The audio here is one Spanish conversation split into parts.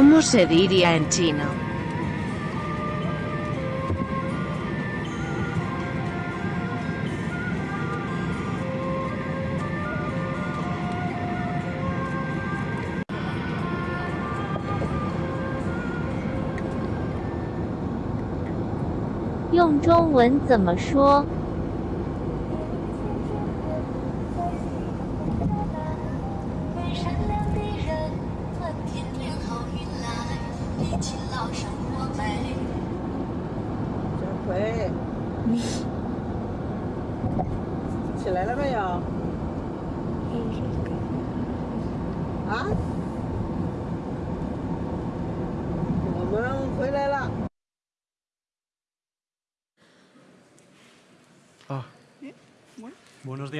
¿Cómo se diría en chino? 用中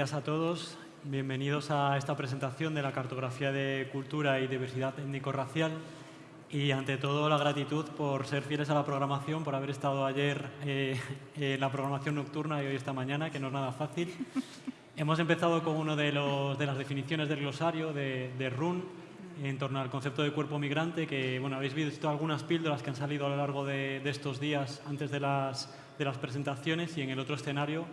días a todos. Bienvenidos a esta presentación de la cartografía de cultura y diversidad étnico-racial. Y ante todo la gratitud por ser fieles a la programación, por haber estado ayer eh, en la programación nocturna y hoy esta mañana, que no es nada fácil. Hemos empezado con una de, de las definiciones del glosario de, de RUN en torno al concepto de cuerpo migrante, que bueno, habéis visto algunas píldoras que han salido a lo largo de, de estos días antes de las, de las presentaciones y en el otro escenario,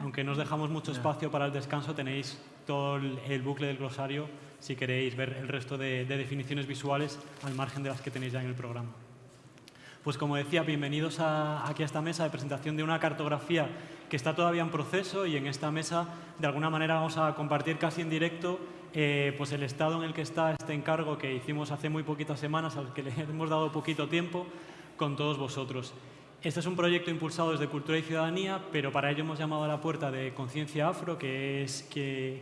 aunque nos dejamos mucho espacio para el descanso, tenéis todo el, el bucle del glosario si queréis ver el resto de, de, definiciones visuales al margen de las que tenéis ya en el programa. Pues como decía, bienvenidos a, aquí a esta mesa de presentación de una cartografía que está todavía en proceso y en esta mesa de alguna manera vamos a compartir casi en directo eh, pues el estado en el que está este encargo que hicimos hace muy poquitas semanas, al que le hemos dado poquito tiempo con todos vosotros. Este es un proyecto impulsado desde Cultura y Ciudadanía, pero para ello hemos llamado a la puerta de Conciencia Afro, que es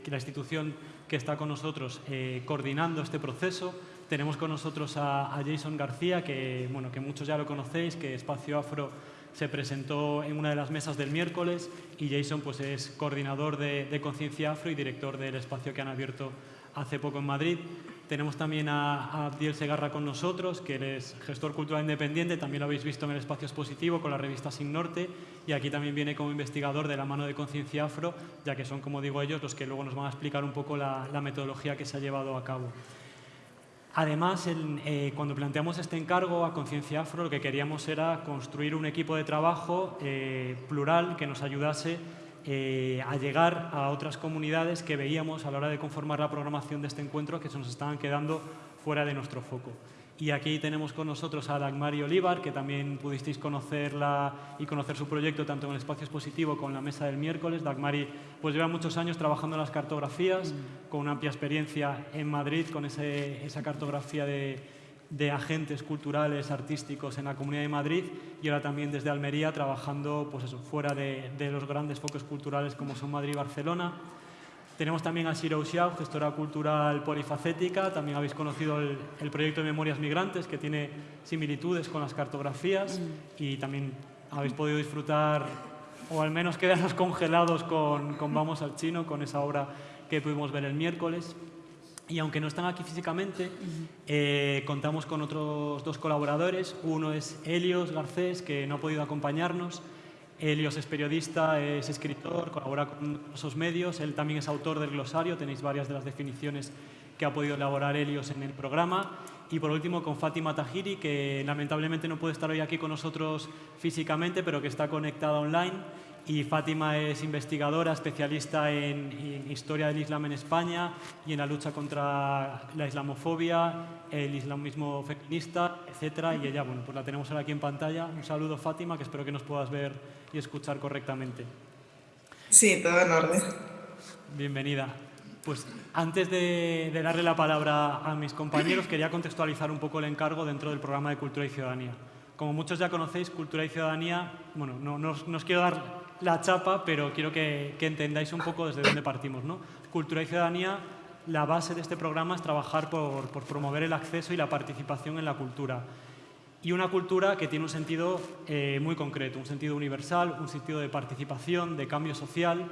la institución que está con nosotros eh, coordinando este proceso. Tenemos con nosotros a, Jason García, que, bueno, muchos ya lo conocéis, que Espacio Afro se presentó en una de las mesas del miércoles y Jason pues, es coordinador de Conciencia Afro y director del espacio que han abierto hace poco en Madrid. Tenemos también a, Abdiel Segarra con nosotros, que es gestor cultural independiente, también lo habéis visto en el espacio expositivo con la revista Sin Norte, y aquí también viene como investigador de la mano de Conciencia Afro, ya que son, como digo ellos, los que luego nos van a explicar un poco la, la metodología que se ha llevado a cabo. Además, el, eh, cuando planteamos este encargo a Conciencia Afro, lo que queríamos era construir un equipo de trabajo eh, plural que nos ayudase eh, a llegar a otras comunidades que veíamos a la hora de conformar la programación de este encuentro que se nos estaban quedando fuera de nuestro foco. Y aquí tenemos con nosotros a Dagmari Olivar, que también pudisteis conocerla y conocer su proyecto tanto en el espacio expositivo como en la mesa del miércoles. Dagmari pues, lleva muchos años trabajando en las cartografías, mm. con una amplia experiencia en Madrid, con ese, esa cartografía de, de agentes culturales, artísticos en la Comunidad de Madrid y ahora también desde Almería trabajando pues eso, fuera de, de los grandes focos culturales como son Madrid y Barcelona. Tenemos también a Shiro Xiao, gestora cultural polifacética. También habéis conocido el, el, proyecto de Memorias Migrantes, que tiene similitudes con las cartografías. Mm. Y también habéis podido disfrutar, o al menos quedarnos congelados con, con Vamos al Chino, con esa obra que pudimos ver el miércoles. Y aunque no están aquí físicamente, eh, contamos con otros dos colaboradores. Uno es Helios Garcés, que no ha podido acompañarnos. Helios es periodista, es escritor, colabora con esos medios. Él también es autor del glosario. Tenéis varias de las definiciones que ha podido elaborar Helios en el programa. Y por último, con Fátima Tahiri, que lamentablemente no puede estar hoy aquí con nosotros físicamente, pero que está conectada online y Fátima es investigadora, especialista en, en, historia del Islam en España y en la lucha contra la islamofobia, el islamismo feminista, etc. Y ella, bueno, pues la tenemos ahora aquí en pantalla. Un saludo, Fátima, que espero que nos puedas ver y escuchar correctamente. Sí, todo en orden. Bienvenida. Pues antes de, de darle la palabra a mis compañeros, quería contextualizar un poco el encargo dentro del programa de Cultura y Ciudadanía. Como muchos ya conocéis, Cultura y Ciudadanía, bueno, no, no, no os quiero dar la chapa, pero quiero que, entendáis un poco desde dónde partimos. ¿no? Cultura y ciudadanía, la base de este programa es trabajar por, promover el acceso y la participación en la cultura. Y una cultura que tiene un sentido eh, muy concreto, un sentido universal, un sentido de participación, de cambio social.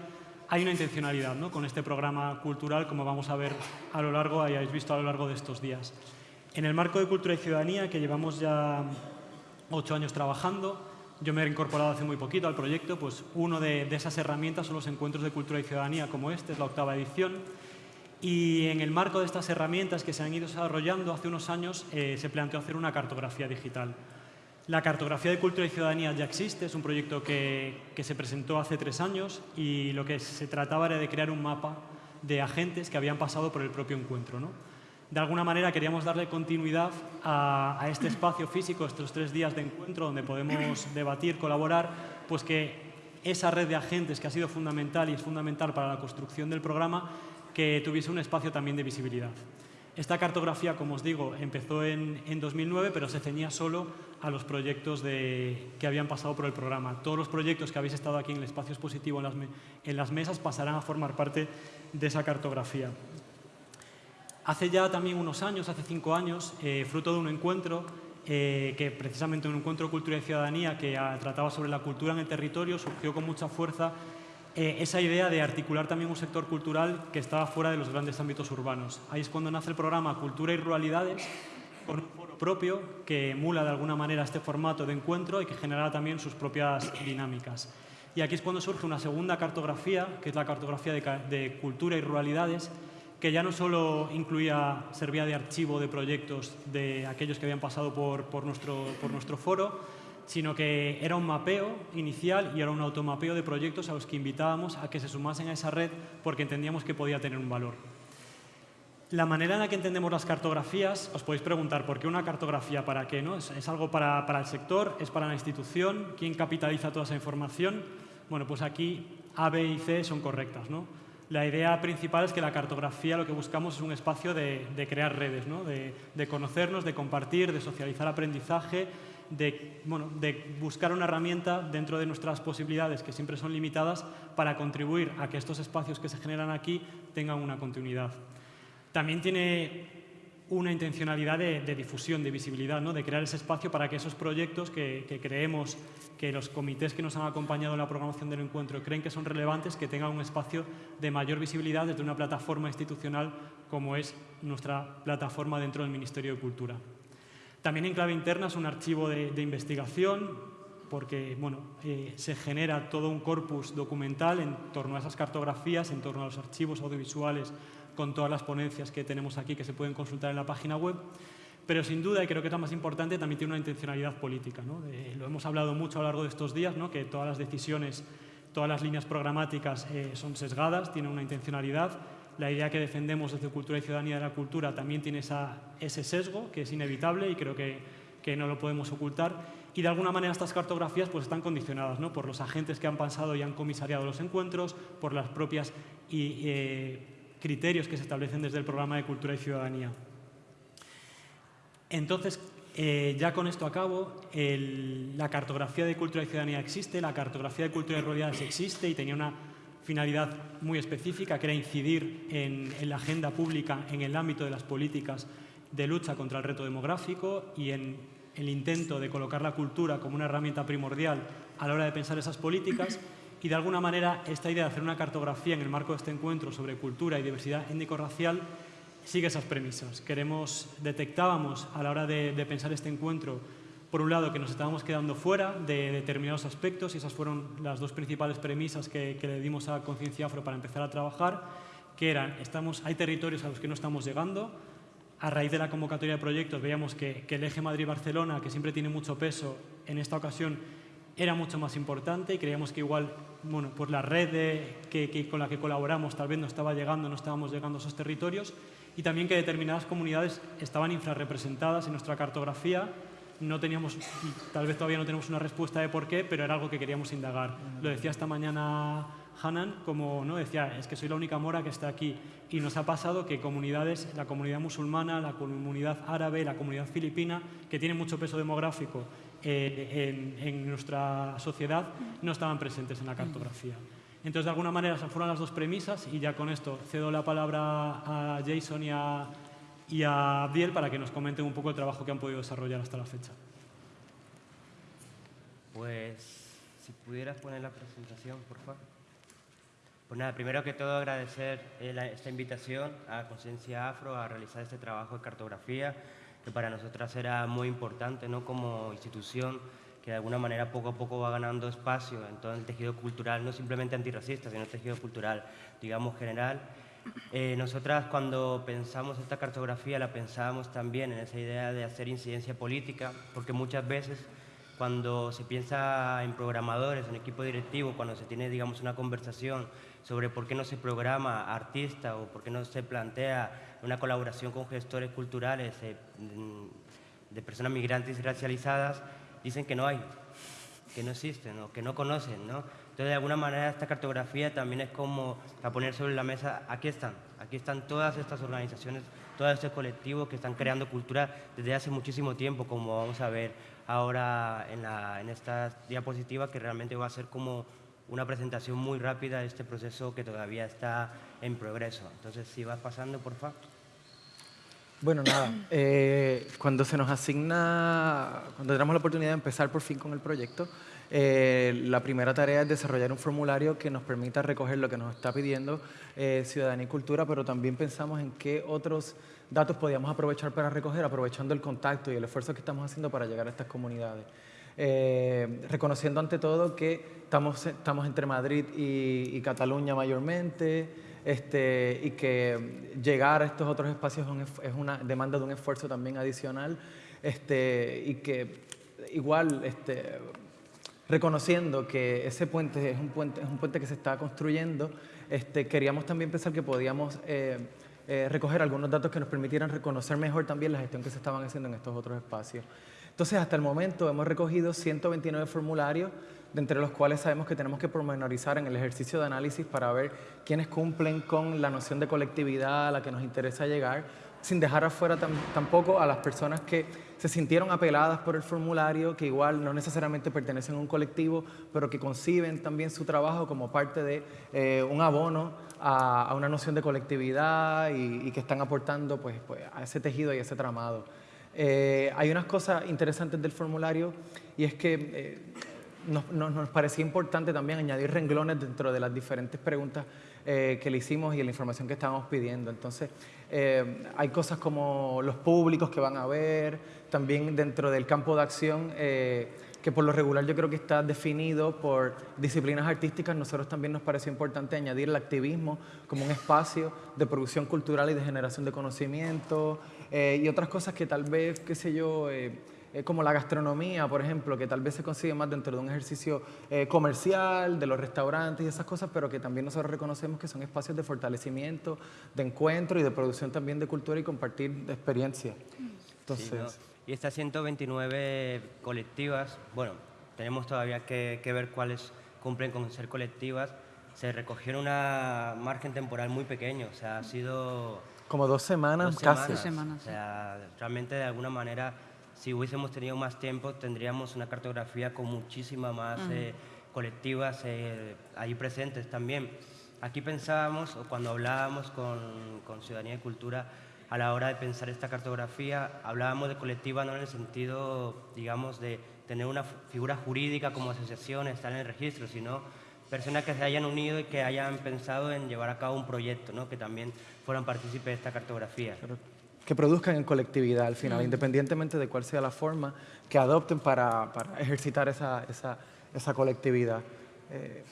Hay una intencionalidad ¿no? con este programa cultural, como vamos a ver a lo largo, y habéis visto a lo largo de estos días. En el marco de Cultura y Ciudadanía, que llevamos ya ocho años trabajando, yo me he incorporado hace muy poquito al proyecto, pues uno de, esas herramientas son los encuentros de cultura y ciudadanía como este, es la octava edición. Y en el marco de estas herramientas que se han ido desarrollando hace unos años, eh, se planteó hacer una cartografía digital. La cartografía de cultura y ciudadanía ya existe, es un proyecto que, que, se presentó hace tres años y lo que se trataba era de crear un mapa de agentes que habían pasado por el propio encuentro. ¿no? De alguna manera queríamos darle continuidad a, a, este espacio físico, estos tres días de encuentro donde podemos debatir, colaborar, pues que esa red de agentes que ha sido fundamental y es fundamental para la construcción del programa, que tuviese un espacio también de visibilidad. Esta cartografía, como os digo, empezó en, en 2009, pero se ceñía solo a los proyectos de, que habían pasado por el programa. Todos los proyectos que habéis estado aquí en el espacio expositivo, en las, en las mesas, pasarán a formar parte de esa cartografía. Hace ya también unos años, hace cinco años, eh, fruto de un encuentro, eh, que precisamente un encuentro de cultura y ciudadanía que a, trataba sobre la cultura en el territorio, surgió con mucha fuerza eh, esa idea de articular también un sector cultural que estaba fuera de los grandes ámbitos urbanos. Ahí es cuando nace el programa Cultura y Ruralidades, con un foro propio que emula de alguna manera este formato de encuentro y que genera también sus propias dinámicas. Y aquí es cuando surge una segunda cartografía, que es la cartografía de cultura y ruralidades, que ya no solo incluía, servía de archivo de proyectos de aquellos que habían pasado por, por, nuestro, por nuestro foro, sino que era un mapeo inicial y era un automapeo de proyectos a los que invitábamos a que se sumasen a esa red porque entendíamos que podía tener un valor. La manera en la que entendemos las cartografías, os podéis preguntar, ¿por qué una cartografía? ¿Para qué? No? ¿Es, es algo para, para, el sector? ¿Es para la institución? ¿Quién capitaliza toda esa información? Bueno, pues aquí A, B y C son correctas. ¿no? La idea principal es que la cartografía lo que buscamos es un espacio de, crear redes, de, de conocernos, de compartir, de socializar aprendizaje, de, buscar una herramienta dentro de nuestras posibilidades, que siempre son limitadas, para contribuir a que estos espacios que se generan aquí tengan una continuidad. También tiene una intencionalidad de, difusión, de visibilidad, ¿no? de crear ese espacio para que esos proyectos que, creemos que los comités que nos han acompañado en la programación del encuentro creen que son relevantes, que tengan un espacio de mayor visibilidad desde una plataforma institucional como es nuestra plataforma dentro del Ministerio de Cultura. También en clave interna es un archivo de, de investigación porque bueno, eh, se genera todo un corpus documental en torno a esas cartografías, en torno a los archivos audiovisuales con todas las ponencias que tenemos aquí que se pueden consultar en la página web. Pero sin duda, y creo que es lo más importante, también tiene una intencionalidad política. ¿no? Eh, lo hemos hablado mucho a lo largo de estos días, ¿no? que todas las decisiones, todas las líneas programáticas eh, son sesgadas, tienen una intencionalidad la idea que defendemos desde Cultura y Ciudadanía de la Cultura también tiene esa, ese sesgo que es inevitable y creo que, que, no lo podemos ocultar. Y de alguna manera estas cartografías pues, están condicionadas ¿no? por los agentes que han pasado y han comisariado los encuentros, por las propias y, eh, criterios que se establecen desde el programa de Cultura y Ciudadanía. Entonces, eh, ya con esto acabo, el, la cartografía de Cultura y Ciudadanía existe, la cartografía de Cultura y Realidades existe y tenía una finalidad muy específica, que era incidir en, la agenda pública en el ámbito de las políticas de lucha contra el reto demográfico y en el intento de colocar la cultura como una herramienta primordial a la hora de pensar esas políticas. Y de alguna manera esta idea de hacer una cartografía en el marco de este encuentro sobre cultura y diversidad étnico-racial sigue esas premisas. Queremos, detectábamos a la hora de, pensar este encuentro por un lado, que nos estábamos quedando fuera de determinados aspectos y esas fueron las dos principales premisas que, le dimos a Conciencia Afro para empezar a trabajar, que eran, estamos, hay territorios a los que no estamos llegando, a raíz de la convocatoria de proyectos veíamos que el eje Madrid-Barcelona, que siempre tiene mucho peso, en esta ocasión era mucho más importante y creíamos que igual, bueno, pues la red que, con la que colaboramos tal vez no estaba llegando, no estábamos llegando a esos territorios y también que determinadas comunidades estaban infrarrepresentadas en nuestra cartografía no teníamos, tal vez todavía no tenemos una respuesta de por qué, pero era algo que queríamos indagar. Lo decía esta mañana Hanan, como no decía, es que soy la única mora que está aquí. Y nos ha pasado que comunidades, la comunidad musulmana, la comunidad árabe, la comunidad filipina, que tienen mucho peso demográfico eh, en, en, nuestra sociedad, no estaban presentes en la cartografía. Entonces, de alguna manera, esas fueron las dos premisas y ya con esto cedo la palabra a Jason y a, y a Abdiel para que nos comenten un poco el trabajo que han podido desarrollar hasta la fecha. Pues, si pudieras poner la presentación, por favor. Pues nada, primero que todo agradecer esta invitación a Conciencia Afro a realizar este trabajo de cartografía, que para nosotras era muy importante, ¿no? Como institución que de alguna manera poco a poco va ganando espacio en todo el tejido cultural, no simplemente antirracista, sino el tejido cultural, digamos, general. Eh, nosotras cuando pensamos esta cartografía la pensábamos también en esa idea de hacer incidencia política, porque muchas veces cuando se piensa en programadores, en equipo directivo, cuando se tiene, digamos, una conversación sobre por qué no se programa artista o por qué no se plantea una colaboración con gestores culturales eh, de personas migrantes y racializadas, dicen que no hay, que no existen o que no conocen, ¿no? Entonces, de alguna manera, esta cartografía también es como a poner sobre la mesa, aquí están, aquí están todas estas organizaciones, todos estos colectivos que están creando cultura desde hace muchísimo tiempo, como vamos a ver ahora en, la, en esta diapositiva, que realmente va a ser como una presentación muy rápida de este proceso que todavía está en progreso. Entonces, si vas pasando, por favor. Bueno, nada, eh, cuando se nos asigna, cuando tenemos la oportunidad de empezar por fin con el proyecto, eh, la primera tarea es desarrollar un formulario que nos permita recoger lo que nos está pidiendo eh, Ciudadanía y Cultura, pero también pensamos en qué otros datos podíamos aprovechar para recoger, aprovechando el contacto y el esfuerzo que estamos haciendo para llegar a estas comunidades. Eh, reconociendo ante todo que estamos, estamos entre Madrid y, Cataluña mayormente, este, y que llegar a estos otros espacios es una demanda de un esfuerzo también adicional, este, y que igual este, reconociendo que ese puente es un puente, es un puente que se está construyendo, queríamos también pensar que podíamos eh, eh, recoger algunos datos que nos permitieran reconocer mejor también la gestión que se estaban haciendo en estos otros espacios. Entonces, hasta el momento hemos recogido 129 formularios, de entre los cuales sabemos que tenemos que pormenorizar en el ejercicio de análisis para ver quiénes cumplen con la noción de colectividad a la que nos interesa llegar, sin dejar afuera tampoco a las personas que se sintieron apeladas por el formulario, que igual no necesariamente pertenecen a un colectivo, pero que conciben también su trabajo como parte de eh, un abono a, una noción de colectividad y, que están aportando pues, pues, a ese tejido y a ese tramado. Eh, hay unas cosas interesantes del formulario y es que eh, nos, nos, parecía importante también añadir renglones dentro de las diferentes preguntas que le hicimos y la información que estábamos pidiendo. Entonces, eh, hay cosas como los públicos que van a ver, también dentro del campo de acción, eh, que por lo regular yo creo que está definido por disciplinas artísticas, nosotros también nos pareció importante añadir el activismo como un espacio de producción cultural y de generación de conocimiento eh, y otras cosas que tal vez, qué sé yo, eh, como la gastronomía, por ejemplo, que tal vez se consigue más dentro de un ejercicio eh, comercial, de los restaurantes y esas cosas, pero que también nosotros reconocemos que son espacios de fortalecimiento, de encuentro y de producción también de cultura y compartir de experiencia. Entonces... Y estas 129 colectivas, bueno, tenemos todavía que, ver cuáles cumplen con ser colectivas, se recogió en una margen temporal muy pequeño, o sea, ha sido... Como dos semanas, casi. Dos semanas. O sea, realmente de alguna manera si hubiésemos tenido más tiempo, tendríamos una cartografía con muchísimas más eh, colectivas eh, ahí presentes también. Aquí pensábamos, o cuando hablábamos con, con, Ciudadanía y Cultura, a la hora de pensar esta cartografía, hablábamos de colectiva no en el sentido, digamos, de tener una figura jurídica como asociación, estar en el registro, sino personas que se hayan unido y que hayan pensado en llevar a cabo un proyecto, ¿no? que también fueran partícipes de esta cartografía que produzcan en colectividad al final, mm. independientemente de cuál sea la forma que adopten para, para ejercitar esa, esa, esa colectividad. Eh,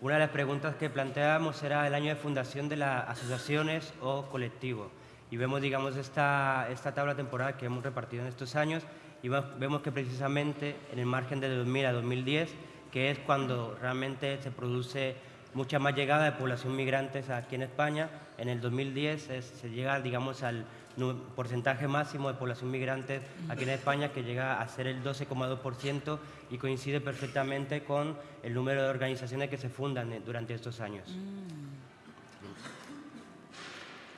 Una de las preguntas que planteábamos era el año de fundación de las asociaciones o colectivos. Y vemos, digamos, esta, esta tabla temporal que hemos repartido en estos años y vemos que precisamente en el margen de 2000 a 2010, que es cuando realmente se produce mucha más llegada de población migrantes aquí en España, en el 2010 se llega, digamos, al porcentaje máximo de población migrante aquí en España que llega a ser el 12,2% y coincide perfectamente con el número de organizaciones que se fundan eh, durante estos años. Mm.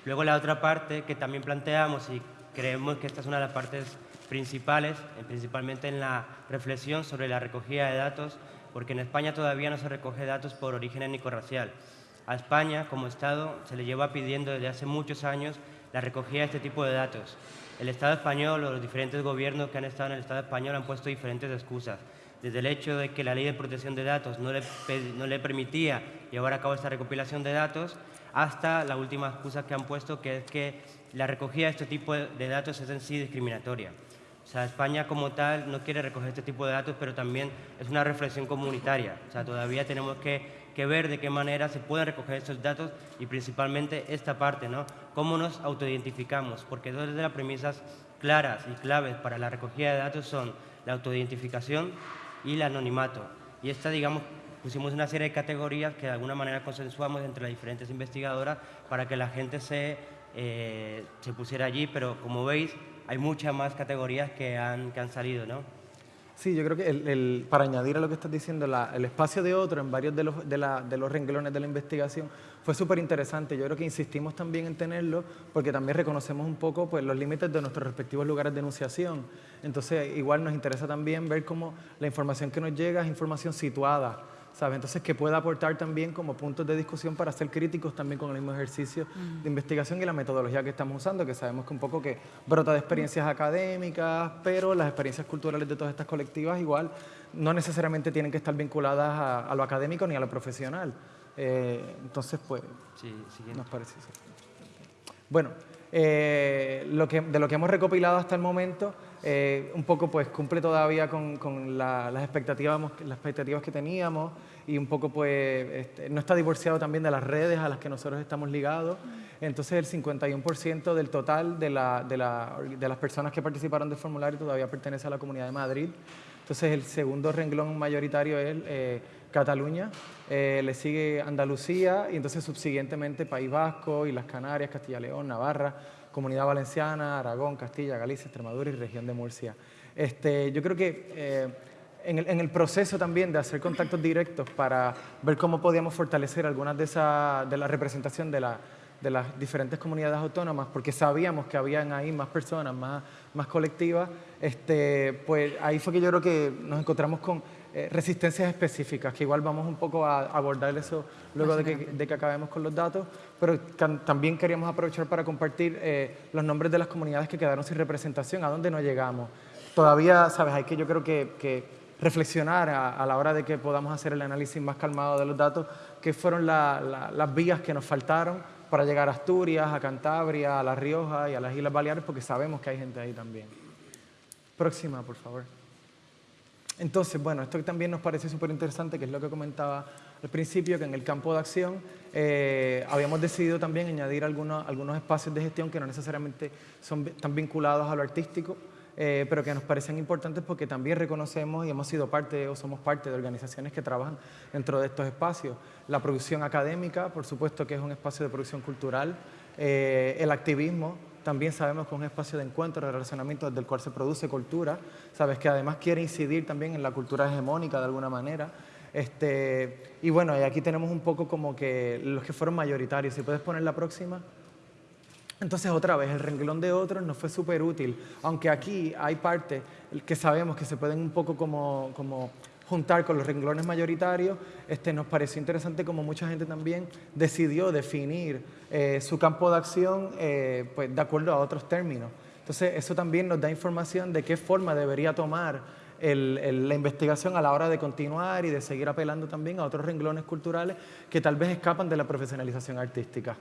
Luego la otra parte que también planteamos y creemos que esta es una de las partes principales, eh, principalmente en la reflexión sobre la recogida de datos, porque en España todavía no se recoge datos por origen étnico-racial. A España, como Estado, se le lleva pidiendo desde hace muchos años la recogida de este tipo de datos. El Estado español o los diferentes gobiernos que han estado en el Estado español han puesto diferentes excusas, desde el hecho de que la ley de protección de datos no le, permitía llevar a cabo esta recopilación de datos, hasta la última excusa que han puesto, que es que la recogida de este tipo de datos es en sí discriminatoria. O sea, España como tal no quiere recoger este tipo de datos, pero también es una reflexión comunitaria. O sea, todavía tenemos que ver de qué manera se pueden recoger esos datos y principalmente esta parte, ¿no? Cómo nos autoidentificamos, porque dos de las premisas claras y claves para la recogida de datos son la autoidentificación y el anonimato. Y esta, digamos, pusimos una serie de categorías que de alguna manera consensuamos entre las diferentes investigadoras para que la gente se, eh, se pusiera allí, pero como veis, hay muchas más categorías que han, que han salido, ¿no? Sí, yo creo que el, para añadir a lo que estás diciendo, el espacio de otro en varios de los, de, de los renglones de la investigación fue súper interesante. Yo creo que insistimos también en tenerlo porque también reconocemos un poco pues, los límites de nuestros respectivos lugares de enunciación. Entonces, igual nos interesa también ver cómo la información que nos llega es información situada entonces, que pueda aportar también como puntos de discusión para ser críticos también con el mismo ejercicio de investigación y la metodología que estamos usando, que sabemos que un poco que brota de experiencias académicas, pero las experiencias culturales de todas estas colectivas igual no necesariamente tienen que estar vinculadas a, lo académico ni a lo profesional. Eh, entonces, pues, sí, nos parece eso. Bueno, eh, lo que, de lo que hemos recopilado hasta el momento, eh, un poco pues cumple todavía con, las, expectativas, las expectativas que teníamos y un poco pues este, no está divorciado también de las redes a las que nosotros estamos ligados. Entonces el 51% del total de, las personas que participaron del formulario todavía pertenece a la Comunidad de Madrid. Entonces el segundo renglón mayoritario es eh, Cataluña, eh, le sigue Andalucía y entonces subsiguientemente País Vasco y las Canarias, Castilla León, Navarra, Comunidad Valenciana, Aragón, Castilla, Galicia, Extremadura y región de Murcia. Este, yo creo que eh, en, el, proceso también de hacer contactos directos para ver cómo podíamos fortalecer algunas de, esa, de la representación de, de las diferentes comunidades autónomas, porque sabíamos que habían ahí más personas, más, más colectivas, este, pues ahí fue que yo creo que nos encontramos con eh, resistencias específicas, que igual vamos un poco a abordar eso luego de que, acabemos con los datos, pero también queríamos aprovechar para compartir eh, los nombres de las comunidades que quedaron sin representación, a dónde no llegamos. Todavía, sabes, hay que yo creo que, reflexionar a, la hora de que podamos hacer el análisis más calmado de los datos, qué fueron las vías que nos faltaron para llegar a Asturias, a Cantabria, a La Rioja y a las Islas Baleares, porque sabemos que hay gente ahí también. Próxima, por favor. Entonces, bueno, esto también nos parece súper interesante, que es lo que comentaba al principio, que en el campo de acción eh, habíamos decidido también añadir algunos, espacios de gestión que no necesariamente son tan vinculados a lo artístico, eh, pero que nos parecen importantes porque también reconocemos y hemos sido parte o somos parte de organizaciones que trabajan dentro de estos espacios. La producción académica, por supuesto que es un espacio de producción cultural, eh, el activismo, también sabemos que es un espacio de encuentro, de relacionamiento desde el cual se produce cultura, sabes que además quiere incidir también en la cultura hegemónica de alguna manera. Este, y bueno, y aquí tenemos un poco como que los que fueron mayoritarios. Si puedes poner la próxima. Entonces, otra vez, el renglón de otros nos fue súper útil, aunque aquí hay partes que sabemos que se pueden un poco como, como juntar con los renglones mayoritarios, este, nos pareció interesante como mucha gente también decidió definir eh, su campo de acción eh, pues, de acuerdo a otros términos. Entonces, eso también nos da información de qué forma debería tomar la investigación a la hora de continuar y de seguir apelando también a otros renglones culturales que tal vez escapan de la profesionalización artística.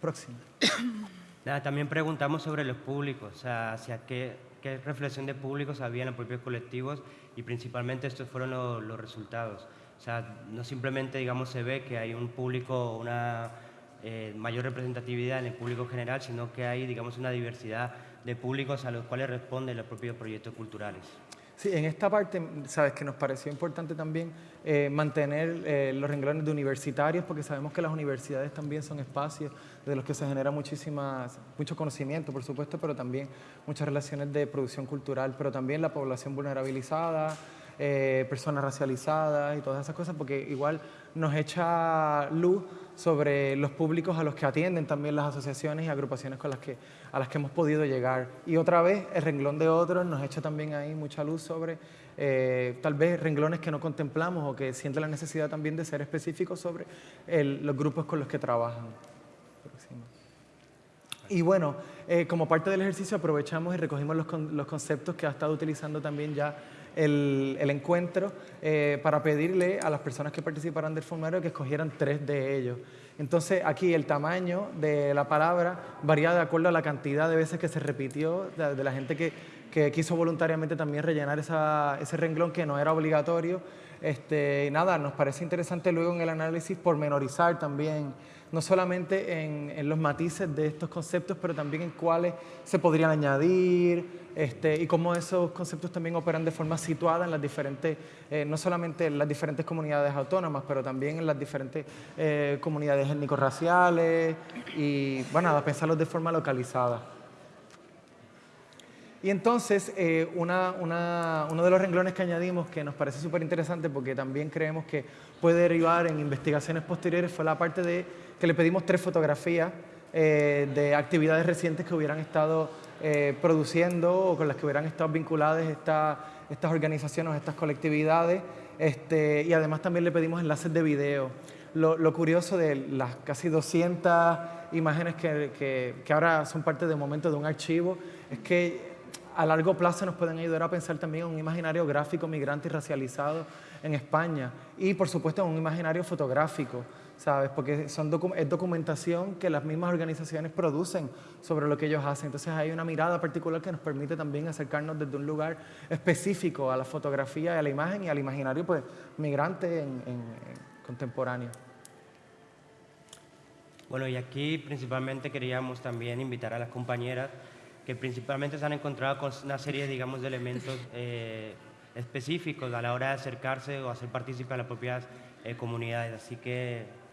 Próximo. también preguntamos sobre los públicos, o sea, hacia qué, qué reflexión de públicos había en los propios colectivos y principalmente estos fueron los resultados. O sea, no simplemente digamos, se ve que hay un público, una eh, mayor representatividad en el público general, sino que hay digamos, una diversidad de públicos a los cuales responden los propios proyectos culturales. Sí, en esta parte, sabes que nos pareció importante también eh, mantener eh, los renglones de universitarios, porque sabemos que las universidades también son espacios de los que se genera muchísimas, mucho conocimiento, por supuesto, pero también muchas relaciones de producción cultural, pero también la población vulnerabilizada, eh, personas racializadas y todas esas cosas, porque igual nos echa luz sobre los públicos a los que atienden también las asociaciones y agrupaciones con las que, a las que hemos podido llegar. Y otra vez, el renglón de otros nos echa también ahí mucha luz sobre eh, tal vez renglones que no contemplamos o que sienten la necesidad también de ser específicos sobre los grupos con los que trabajan. Y bueno, eh, como parte del ejercicio aprovechamos y recogimos los, los conceptos que ha estado utilizando también ya el, encuentro eh, para pedirle a las personas que participaran del formulario que escogieran tres de ellos. Entonces aquí el tamaño de la palabra varía de acuerdo a la cantidad de veces que se repitió, de, la gente que, que quiso voluntariamente también rellenar esa, ese renglón que no era obligatorio. Este, nada, nos parece interesante luego en el análisis pormenorizar también no solamente en, los matices de estos conceptos, pero también en cuáles se podrían añadir este, y cómo esos conceptos también operan de forma situada en las diferentes, eh, no solamente en las diferentes comunidades autónomas, pero también en las diferentes eh, comunidades étnico-raciales y, bueno, a pensarlos de forma localizada. Y entonces, eh, uno de los renglones que añadimos que nos parece súper interesante porque también creemos que puede derivar en investigaciones posteriores fue la parte de que le pedimos tres fotografías eh, de actividades recientes que hubieran estado eh, produciendo o con las que hubieran estado vinculadas estas organizaciones, estas colectividades. Este, y además también le pedimos enlaces de video. Lo, curioso de las casi 200 imágenes que, que ahora son parte de momento de un archivo es que a largo plazo nos pueden ayudar a pensar también en un imaginario gráfico migrante y racializado en España y por supuesto en un imaginario fotográfico, ¿sabes? Porque es documentación que las mismas organizaciones producen sobre lo que ellos hacen. Entonces hay una mirada particular que nos permite también acercarnos desde un lugar específico a la fotografía a la imagen y al imaginario pues, migrante en, contemporáneo. Bueno, y aquí principalmente queríamos también invitar a las compañeras que principalmente se han encontrado con una serie, digamos, de elementos eh, específicos a la hora de acercarse o hacer partícipe a las propias eh, comunidades. Así que...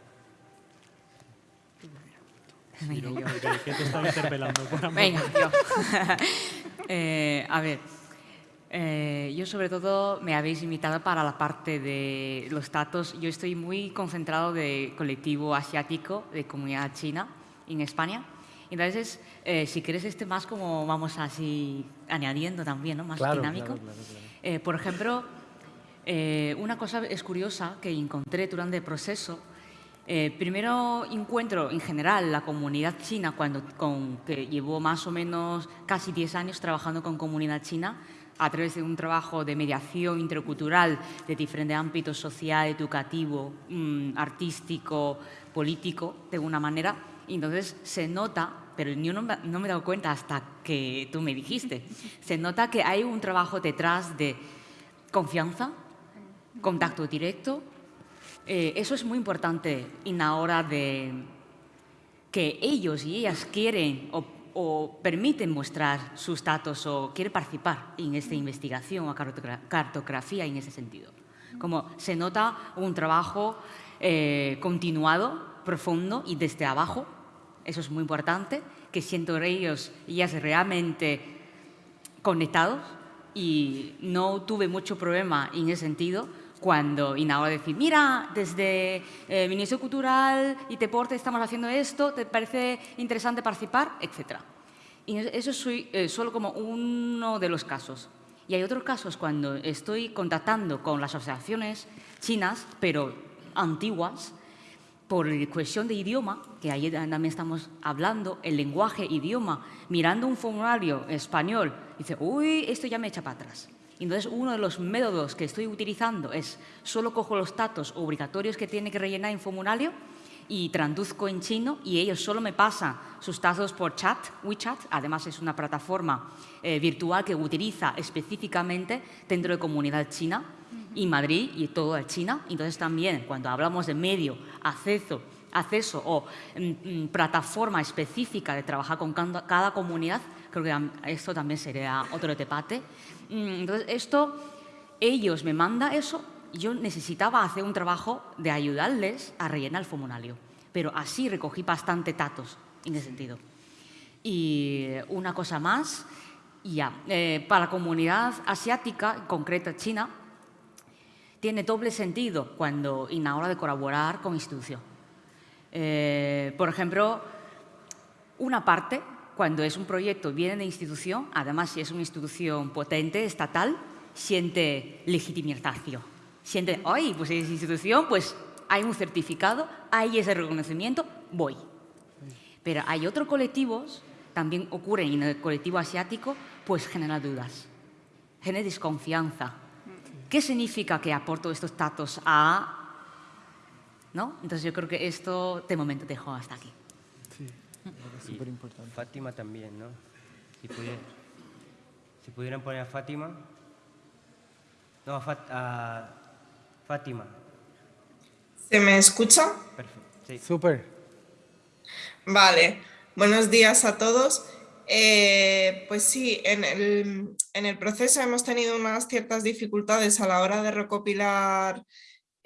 ¿Qué te está interpelando? Venga, yo. Eh, a ver, yo sobre todo me habéis invitado para la parte de los datos. Yo estoy muy concentrado de colectivo asiático, de comunidad china en España. Entonces, eh, si quieres este más como vamos así añadiendo también, ¿no? Más dinámico. Eh, por ejemplo, eh, una cosa es curiosa que encontré durante el proceso. Primero encuentro en general la comunidad china, cuando, con, que llevo más o menos casi 10 años trabajando con comunidad china, a través de un trabajo de mediación intercultural de diferentes ámbitos social, educativo, mm, artístico, político, de una manera. entonces se nota pero yo no, me he dado cuenta hasta que tú me dijiste. Se nota que hay un trabajo detrás de confianza, contacto directo. Eh, eso es muy importante en la hora de que ellos y ellas quieren o, o permiten mostrar sus datos o quieren participar en esta investigación o cartografía en ese sentido. Como se nota un trabajo eh, continuado, profundo y desde abajo eso es muy importante, que siento ellos y ellas realmente conectados y no tuve mucho problema en ese sentido cuando ahora decir, mira, desde eh, Ministerio Cultural y Deporte estamos haciendo esto, ¿te parece interesante participar? Etcétera. Y eso es eh, solo como uno de los casos. Y hay otros casos cuando estoy contactando con las asociaciones chinas, pero antiguas, por cuestión de idioma, que ahí también estamos hablando, el lenguaje, idioma, mirando un formulario español, dice, uy, esto ya me echa para atrás. Entonces, uno de los métodos que estoy utilizando es, solo cojo los datos obligatorios que tiene que rellenar en formulario y traduzco en chino y ellos solo me pasan sus datos por chat, WeChat, además es una plataforma eh, virtual que utiliza específicamente dentro de comunidad china, y Madrid y toda China. Entonces también cuando hablamos de medio, acceso, acceso o mm, mm, plataforma específica de trabajar con cada comunidad, creo que esto también sería otro debate. Mm, entonces esto, ellos me mandan eso, yo necesitaba hacer un trabajo de ayudarles a rellenar el formulario, pero así recogí bastante datos en ese sentido. Y una cosa más, ya, eh, para la comunidad asiática, en concreto China, tiene doble sentido cuando en la hora de colaborar con institución. Eh, por ejemplo, una parte, cuando es un proyecto, viene de institución, además si es una institución potente, estatal, siente legitimación. Siente, ay, pues es institución, pues hay un certificado, hay ese reconocimiento, voy. Pero hay otros colectivos, también ocurren en el colectivo asiático, pues genera dudas, genera desconfianza, ¿Qué significa que aporto estos datos a...? ¿No? Entonces yo creo que esto de momento dejo hasta aquí. Súper importante. Fátima también, ¿no? Si pudieran poner a Fátima. No, a, Fat- a Fátima. ¿Se me escucha? Perfecto. Sí. Súper. Vale, buenos días a todos. Eh, pues sí, en el, en el proceso hemos tenido unas ciertas dificultades a la hora de recopilar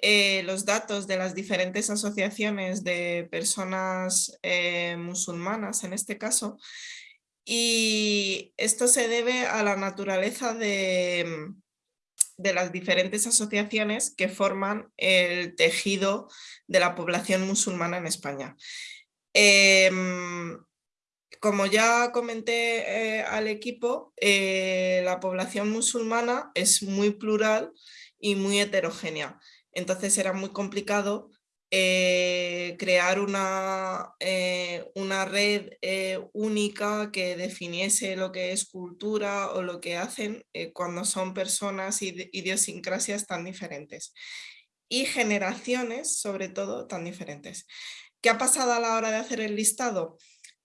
eh, los datos de las diferentes asociaciones de personas eh, musulmanas en este caso. Y esto se debe a la naturaleza de, de las diferentes asociaciones que forman el tejido de la población musulmana en España. Em, como ya comenté eh, al equipo, la población musulmana es muy plural y muy heterogénea. Entonces era muy complicado eh, crear una, eh, una red eh, única que definiese lo que es cultura o lo que hacen cuando son personas y idiosincrasias tan diferentes. Y generaciones, sobre todo, tan diferentes. ¿Qué ha pasado a la hora de hacer el listado?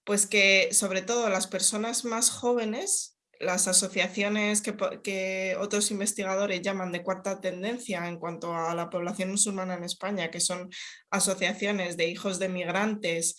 Pues que sobre todo las personas más jóvenes, las asociaciones que, otros investigadores llaman de cuarta tendencia en cuanto a la población musulmana en España, que son asociaciones de hijos de migrantes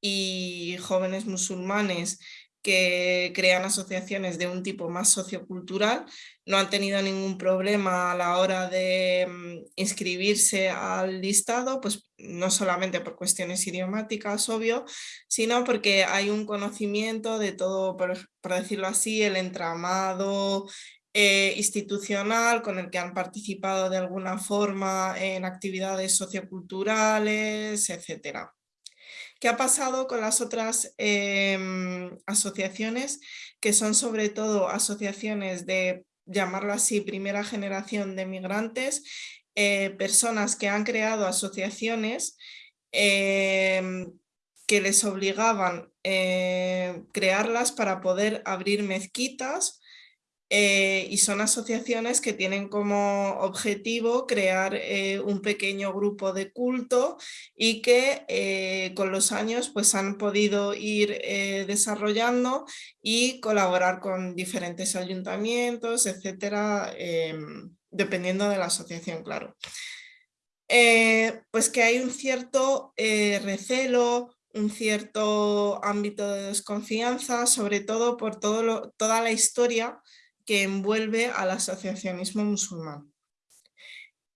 y jóvenes musulmanes que crean asociaciones de un tipo más sociocultural, no han tenido ningún problema a la hora de mm, inscribirse al listado, pues no solamente por cuestiones idiomáticas, obvio, sino porque hay un conocimiento de todo, por, por decirlo así, el entramado eh, institucional con el que han participado de alguna forma en actividades socioculturales, etcétera. ¿Qué ha pasado con las otras em, asociaciones que son sobre todo asociaciones de, llamarlo así, primera generación de migrantes, eh, personas que han creado asociaciones em, que les obligaban eh, crearlas para poder abrir mezquitas eh, y son asociaciones que tienen como objetivo crear eh, un pequeño grupo de culto y que eh, con los años pues han podido ir desarrollando y colaborar con diferentes ayuntamientos, etcétera, em, dependiendo de la asociación, claro. Pues que hay un cierto recelo, un cierto ámbito de desconfianza, sobre todo por toda la historia que envuelve al asociacionismo musulmán.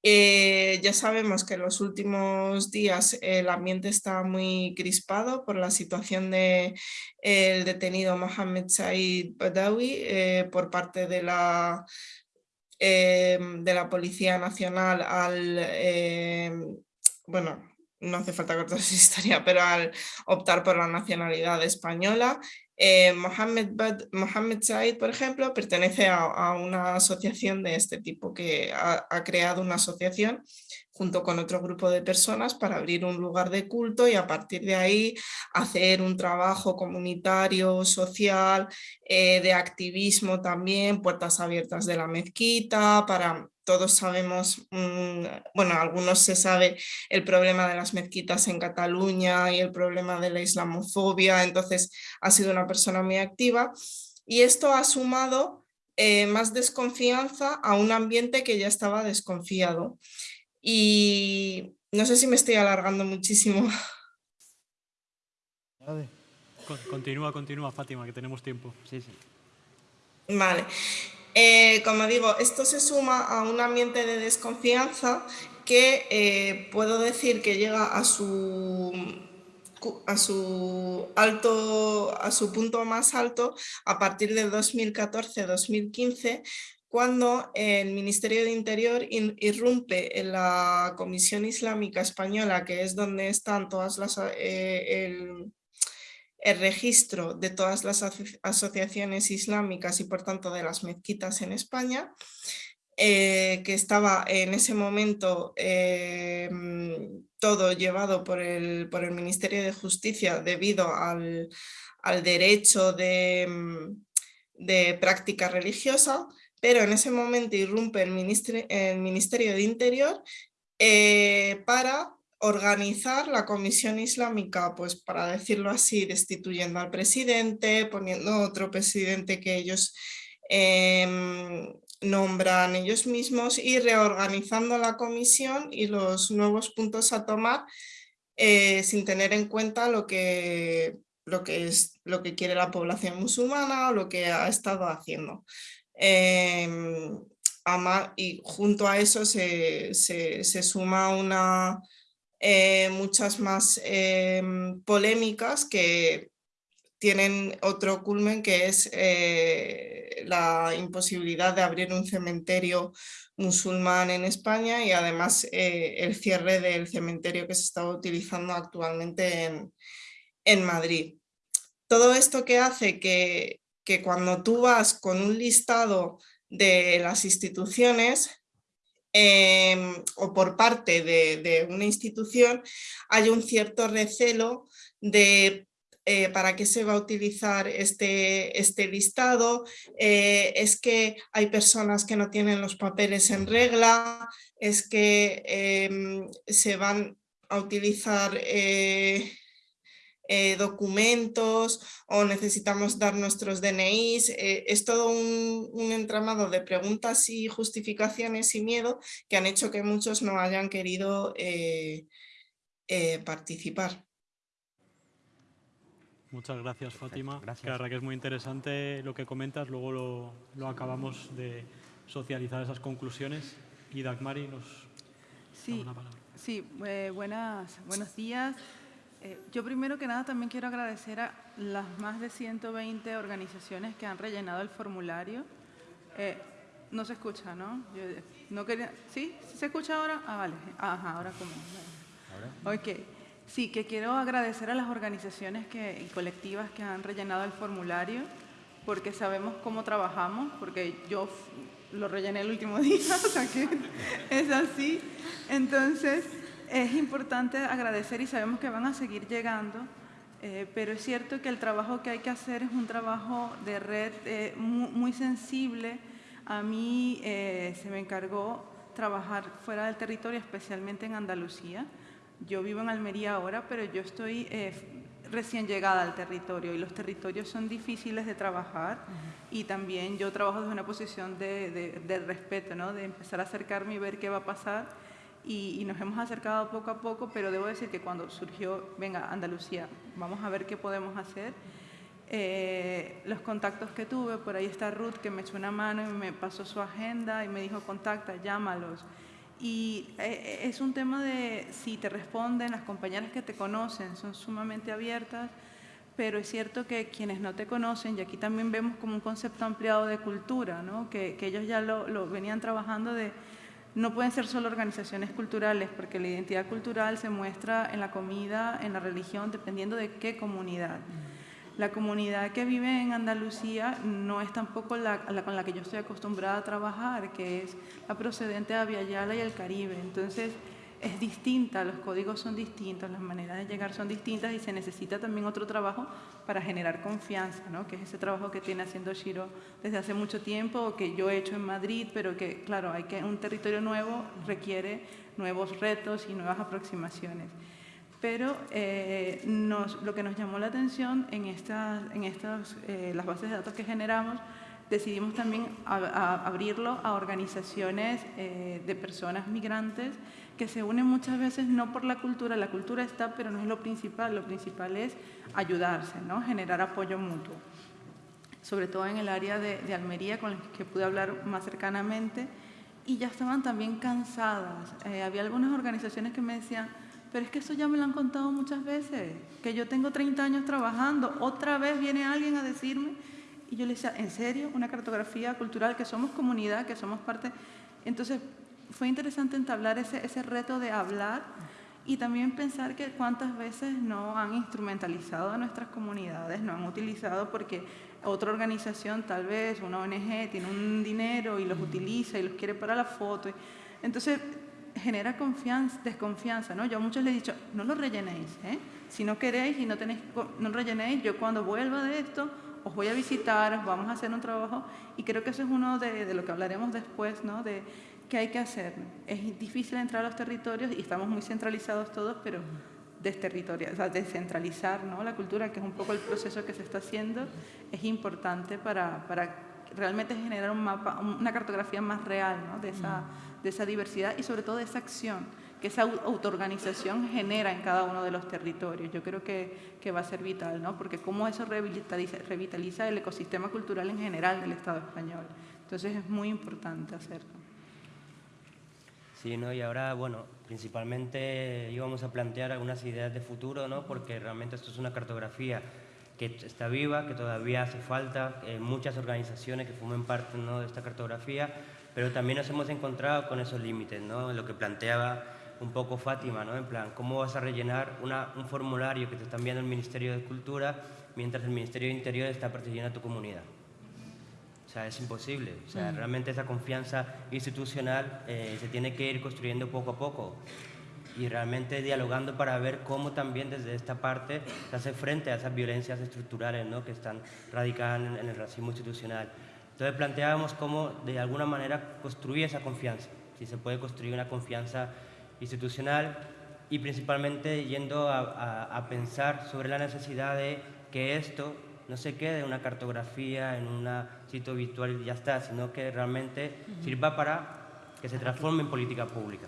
Eh, ya sabemos que en los últimos días el ambiente está muy crispado por la situación del detenido Mohammed Said Badawi eh, por parte de la, eh, de la Policía Nacional al, eh, bueno, no hace falta cortar esa historia, pero al optar por la nacionalidad española. Eh, Mohammed, Bad- Said, por ejemplo, pertenece a, una asociación de este tipo que ha creado una asociación junto con otro grupo de personas para abrir un lugar de culto y a partir de ahí hacer un trabajo comunitario, social, eh, de activismo también, puertas abiertas de la mezquita, para todos sabemos, mm, bueno, algunos se sabe el problema de las mezquitas en Cataluña y el problema de la islamofobia, entonces ha sido una persona muy activa y esto ha sumado eh, más desconfianza a un ambiente que ya estaba desconfiado. Y no sé si me estoy alargando muchísimo. Con- Continúa, continúa, Fátima, que tenemos tiempo. Sí, sí. Vale. Eh, como digo, esto se suma a un ambiente de desconfianza que eh, puedo decir que llega a su, a su alto, a su punto más alto a partir del 2014-2015, cuando el Ministerio de Interior in- irrumpe en la Comisión Islámica Española, que es donde están todas eh, el, registro de todas las aso- asociaciones islámicas y por tanto de las mezquitas en España, eh, que estaba en ese momento eh, todo llevado por el, por el Ministerio de Justicia debido al, al derecho de, de práctica religiosa, pero en ese momento irrumpe el, Ministerio de Interior eh, para organizar la Comisión Islámica, pues para decirlo así, destituyendo al presidente, poniendo otro presidente que ellos em, nombran ellos mismos y reorganizando la comisión y los nuevos puntos a tomar eh, sin tener en cuenta lo que, lo, que es, lo que quiere la población musulmana o lo que ha estado haciendo. Em, y junto a eso se, se, suma una, eh, muchas más em, polémicas que tienen otro culmen que es eh, la imposibilidad de abrir un cementerio musulmán en España y además eh, el cierre del cementerio que se está utilizando actualmente en, en Madrid. Todo esto que hace que, que cuando tú vas con un listado de las instituciones em, o por parte de, una institución hay un cierto recelo de eh, para qué se va a utilizar este, este listado, eh, es que hay personas que no tienen los papeles en regla, es que em, se van a utilizar eh, eh, documentos o necesitamos dar nuestros DNIs. Eh, es todo un, entramado de preguntas y justificaciones y miedo que han hecho que muchos no hayan querido eh, participar. Muchas gracias, Fátima. Gracias. La verdad que es muy interesante lo que comentas. Luego lo, lo acabamos de socializar esas conclusiones. Y Dagmari nos sí, una palabra. Sí, buenas, buenos días. Eh, yo primero que nada también quiero agradecer a las más de 120 organizaciones que han rellenado el formulario. Eh, no se escucha, ¿no? Yo no quería, ¿Sí? ¿Se escucha ahora? Ah, vale. Ajá, ahora como. ¿Ahora? Ok. Sí, que quiero agradecer a las organizaciones que, y colectivas que han rellenado el formulario, porque sabemos cómo trabajamos, porque yo lo rellené el último día, o sea que es así. Entonces, es importante agradecer y sabemos que van a seguir llegando, eh, pero es cierto que el trabajo que hay que hacer es un trabajo de red eh, muy, sensible. A mí eh, se me encargó trabajar fuera del territorio, especialmente en Andalucía. Yo vivo en Almería ahora, pero yo estoy recién llegada al territorio y los territorios son difíciles de trabajar y también yo trabajo desde una posición de, de respeto, ¿no? de empezar a acercarme y ver qué va a pasar y, nos hemos acercado poco a poco, pero debo decir que cuando surgió, venga, Andalucía, vamos a ver qué podemos hacer, eh, los contactos que tuve, por ahí está Ruth que me echó una mano y me pasó su agenda y me dijo contacta, llámalos. Y eh, es un tema de si te responden, las compañeras que te conocen son sumamente abiertas, pero es cierto que quienes no te conocen, y aquí también vemos como un concepto ampliado de cultura, ¿no? que, que ellos ya lo, lo venían trabajando de no pueden ser solo organizaciones culturales, porque la identidad cultural se muestra en la comida, en la religión, dependiendo de qué comunidad. La comunidad que vive en Andalucía no es tampoco la, con la que yo estoy acostumbrada a trabajar, que es la procedente de Aviala y el Caribe. Entonces, es distinta, los códigos son distintos, las maneras de llegar son distintas y se necesita también otro trabajo para generar confianza, ¿no? que es ese trabajo que tiene haciendo Shiro desde hace mucho tiempo, o que yo he hecho en Madrid, pero que, claro, hay que un territorio nuevo requiere nuevos retos y nuevas aproximaciones. Pero eh, lo que nos llamó la atención en, estas, en estas, eh, las bases de datos que generamos, decidimos también abrirlo a organizaciones eh, de personas migrantes que se unen muchas veces no por la cultura, la cultura está, pero no es lo principal, lo principal es ayudarse, ¿no? generar apoyo mutuo. Sobre todo en el área de, Almería, con el que pude hablar más cercanamente, y ya estaban también cansadas. Eh, había algunas organizaciones que me decían, pero es que eso ya me lo han contado muchas veces, que yo tengo 30 años trabajando, otra vez viene alguien a decirme, y yo le decía, ¿en serio? Una cartografía cultural, que somos comunidad, que somos parte... Entonces, fue interesante entablar ese, ese reto de hablar y también pensar que cuántas veces no han instrumentalizado a nuestras comunidades, no han utilizado porque otra organización, tal vez una ONG, tiene un dinero y los utiliza y los quiere para la foto. Entonces, genera confianza, desconfianza, ¿no? Yo a muchos les he dicho, no lo rellenéis, ¿eh? Si no queréis y no tenéis, no rellenéis, yo cuando vuelva de esto, os voy a visitar, os vamos a hacer un trabajo, y creo que eso es uno de, de lo que hablaremos después, ¿no? De, ¿qué hay que hacer? Es difícil entrar a los territorios y estamos muy centralizados todos, pero o sea, descentralizar ¿no? la cultura, que es un poco el proceso que se está haciendo, es importante para, para realmente generar un mapa, una cartografía más real ¿no? de, esa, de esa diversidad y sobre todo de esa acción que esa autoorganización genera en cada uno de los territorios. Yo creo que, que va a ser vital, ¿no? porque cómo eso revitaliza, revitaliza el ecosistema cultural en general del Estado español. Entonces es muy importante hacerlo. Sí, ¿no? y ahora, bueno, principalmente íbamos a plantear algunas ideas de futuro, ¿no? porque realmente esto es una cartografía que está viva, que todavía hace falta, muchas organizaciones que formen parte ¿no? de esta cartografía, pero también nos hemos encontrado con esos límites, ¿no? lo que planteaba un poco Fátima, ¿no? en plan, ¿cómo vas a rellenar una, un formulario que te está enviando el Ministerio de Cultura mientras el Ministerio de Interior está persiguiendo a tu comunidad? O sea, es imposible. O sea, realmente esa confianza institucional eh, se tiene que ir construyendo poco a poco y realmente dialogando para ver cómo también desde esta parte se hace frente a esas violencias estructurales ¿no? que están radicadas en, en el racismo institucional. Entonces planteábamos cómo de alguna manera construir esa confianza, si se puede construir una confianza institucional y principalmente yendo a, pensar sobre la necesidad de que esto no se quede en una cartografía, en un sitio virtual y ya está, sino que realmente sirva para que se transforme en política pública.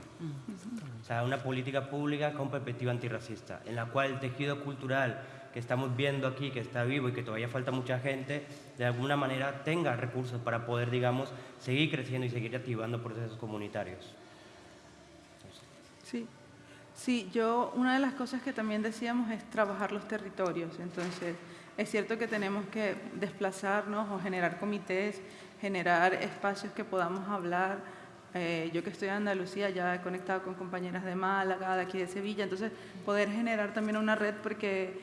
O sea, una política pública con perspectiva antirracista, en la cual el tejido cultural que estamos viendo aquí, que está vivo y que todavía falta mucha gente, de alguna manera tenga recursos para poder, digamos, seguir creciendo y seguir activando procesos comunitarios. Sí, sí, yo una de las cosas que también decíamos es trabajar los territorios. Entonces, es cierto que tenemos que desplazarnos o generar comités, generar espacios que podamos hablar. Eh, yo que estoy en Andalucía ya he conectado con compañeras de Málaga, de aquí de Sevilla, entonces poder generar también una red porque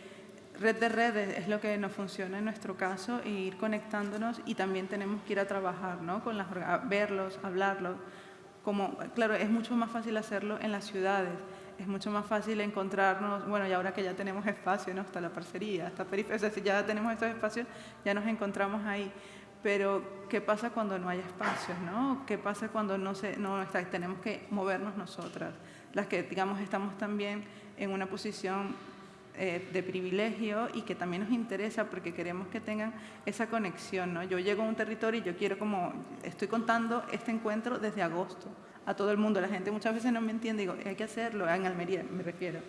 red de redes es lo que nos funciona en nuestro caso e ir conectándonos y también tenemos que ir a trabajar, ¿no? Con las, verlos, hablarlos como, claro, es mucho más fácil hacerlo en las ciudades, es mucho más fácil encontrarnos, bueno, y ahora que ya tenemos espacio, ¿no? Hasta la parcería, hasta periferia, o sea, si ya tenemos estos espacios, ya nos encontramos ahí. Pero, ¿qué pasa cuando no hay espacios, no? ¿Qué pasa cuando no, se, no está, tenemos que movernos nosotras? Las que, digamos, estamos también en una posición eh, de privilegio y que también nos interesa porque queremos que tengan esa conexión. ¿no? Yo llego a un territorio y yo quiero como, estoy contando este encuentro desde agosto a todo el mundo. La gente muchas veces no me entiende, digo, hay que hacerlo, en Almería me refiero.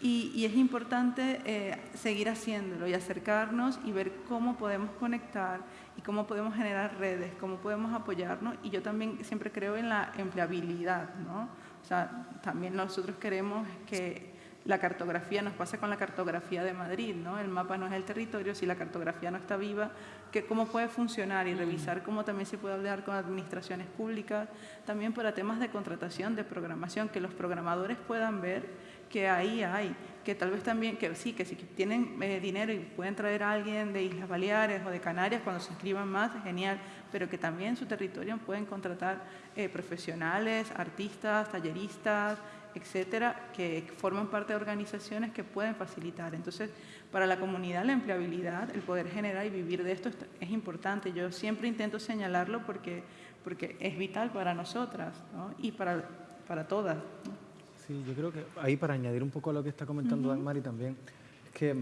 Y, es importante eh, seguir haciéndolo y acercarnos y ver cómo podemos conectar y cómo podemos generar redes, cómo podemos apoyarnos. Y yo también siempre creo en la empleabilidad, ¿no? O sea, también nosotros queremos que la cartografía, nos pasa con la cartografía de Madrid, ¿no? El mapa no es el territorio, si la cartografía no está viva, que cómo puede funcionar y revisar cómo también se puede hablar con administraciones públicas, también para temas de contratación, de programación, que los programadores puedan ver que ahí hay, que tal vez también, que sí, que si tienen eh, dinero y pueden traer a alguien de Islas Baleares o de Canarias cuando se inscriban más, genial, pero que también en su territorio pueden contratar eh, profesionales, artistas, talleristas, etcétera, que forman parte de organizaciones que pueden facilitar. Entonces, para la comunidad la empleabilidad, el poder generar y vivir de esto es importante. Yo siempre intento señalarlo porque, porque es vital para nosotras y para, para todas. Sí, yo creo que ahí para añadir un poco a lo que está comentando uh también, es que eh,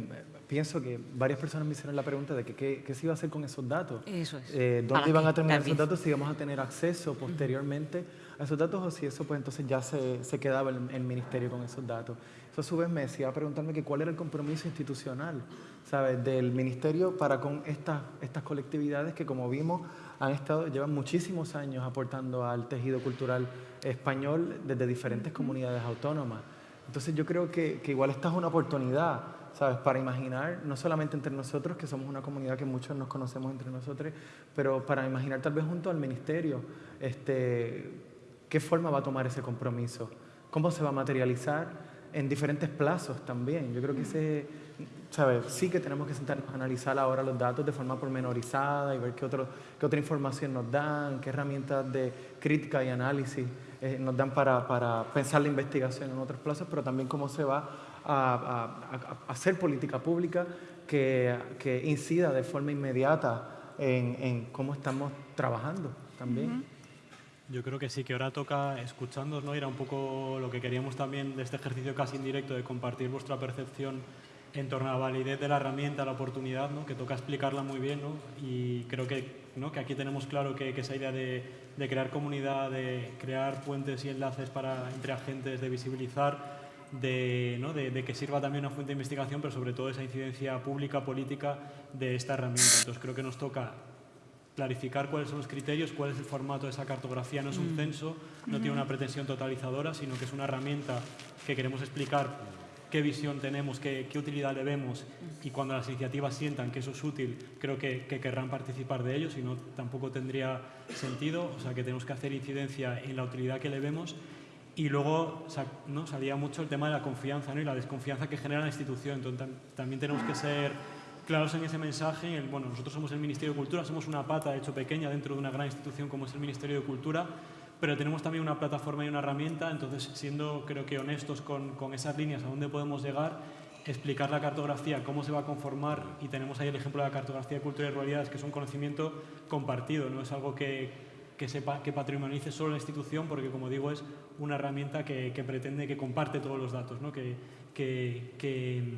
pienso que varias personas me hicieron la pregunta de que, qué, se iba a hacer con esos datos. Eso es. Eh, ¿Dónde iban a terminar esos datos? Si íbamos a tener acceso posteriormente a esos datos o si eso pues entonces ya se, se quedaba el, el, ministerio con esos datos. Eso a su vez me decía preguntarme que cuál era el compromiso institucional, ¿sabes? Del ministerio para con estas, estas colectividades que como vimos han estado, llevan muchísimos años aportando al tejido cultural español desde diferentes comunidades autónomas. Entonces yo creo que, que igual esta es una oportunidad, ¿sabes? Para imaginar, no solamente entre nosotros, que somos una comunidad que muchos nos conocemos entre nosotros, pero para imaginar tal vez junto al ministerio, este, ¿Qué forma va a tomar ese compromiso? ¿Cómo se va a materializar? En diferentes plazos también. Yo creo que ese, ¿sabes? Sí que tenemos que sentarnos a analizar ahora los datos de forma pormenorizada y ver qué, otro, qué otra información nos dan, qué herramientas de crítica y análisis eh, nos dan para, para, pensar la investigación en otros plazos, pero también cómo se va a, a, hacer política pública que, que, incida de forma inmediata en, en cómo estamos trabajando también. Yo creo que sí, que ahora toca escuchándonos, ¿no? Era un poco lo que queríamos también de este ejercicio casi indirecto de compartir vuestra percepción en torno a la validez de la herramienta, la oportunidad, ¿no? Que toca explicarla muy bien, ¿no? Y creo que ¿no? que aquí tenemos claro que, que esa idea de, de, crear comunidad, de crear puentes y enlaces para, entre agentes, de visibilizar, de, ¿no? de, de, que sirva también una fuente de investigación, pero sobre todo esa incidencia pública, política de esta herramienta. Entonces creo que nos toca clarificar cuáles son los criterios, cuál es el formato de esa cartografía. No es un mm. censo, no tiene una pretensión totalizadora, sino que es una herramienta que queremos explicar qué visión tenemos, qué, qué utilidad le vemos y cuando las iniciativas sientan que eso es útil, creo que, que querrán participar de ello, si no tampoco tendría sentido, o sea que tenemos que hacer incidencia en la utilidad que le vemos y luego ¿no? salía mucho el tema de la confianza ¿no? y la desconfianza que genera la institución, entonces también tenemos que ser claros en ese mensaje. bueno, nosotros somos el Ministerio de Cultura, somos una pata, de hecho, pequeña dentro de una gran institución como es el Ministerio de Cultura, pero tenemos también una plataforma y una herramienta, entonces siendo creo que honestos con, con esas líneas a dónde podemos llegar, explicar la cartografía, cómo se va a conformar y tenemos ahí el ejemplo de la cartografía de cultura y ruralidades que es un conocimiento compartido, no es algo que, que, sepa, que patrimonialice solo la institución porque como digo es una herramienta que, que pretende que comparte todos los datos, ¿no? que, que,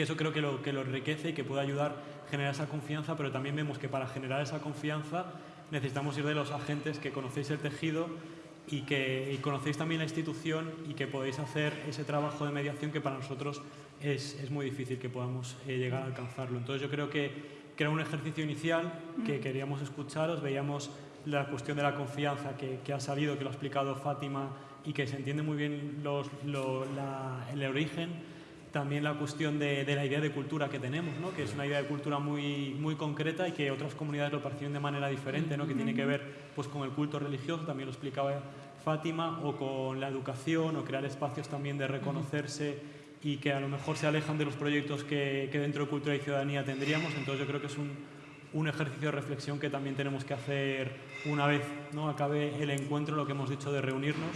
que eso creo que lo, que lo enriquece y que puede ayudar a generar esa confianza, pero también vemos que para generar esa confianza necesitamos ir de los agentes que conocéis el tejido y que conocéis también la institución y que podéis hacer ese trabajo de mediación que para nosotros es, es muy difícil que podamos eh, llegar a alcanzarlo. Entonces yo creo que, que, era un ejercicio inicial que queríamos escucharos, veíamos la cuestión de la confianza que, que ha salido, que lo ha explicado Fátima y que se entiende muy bien los, lo, la, el origen también la cuestión de, de, la idea de cultura que tenemos, ¿no? que es una idea de cultura muy, muy concreta y que otras comunidades lo perciben de manera diferente, ¿no? que tiene que ver pues, con el culto religioso, también lo explicaba Fátima, o con la educación, o crear espacios también de reconocerse y que a lo mejor se alejan de los proyectos que, que dentro de cultura y ciudadanía tendríamos. Entonces yo creo que es un, un ejercicio de reflexión que también tenemos que hacer una vez ¿no? acabe el encuentro, lo que hemos dicho de reunirnos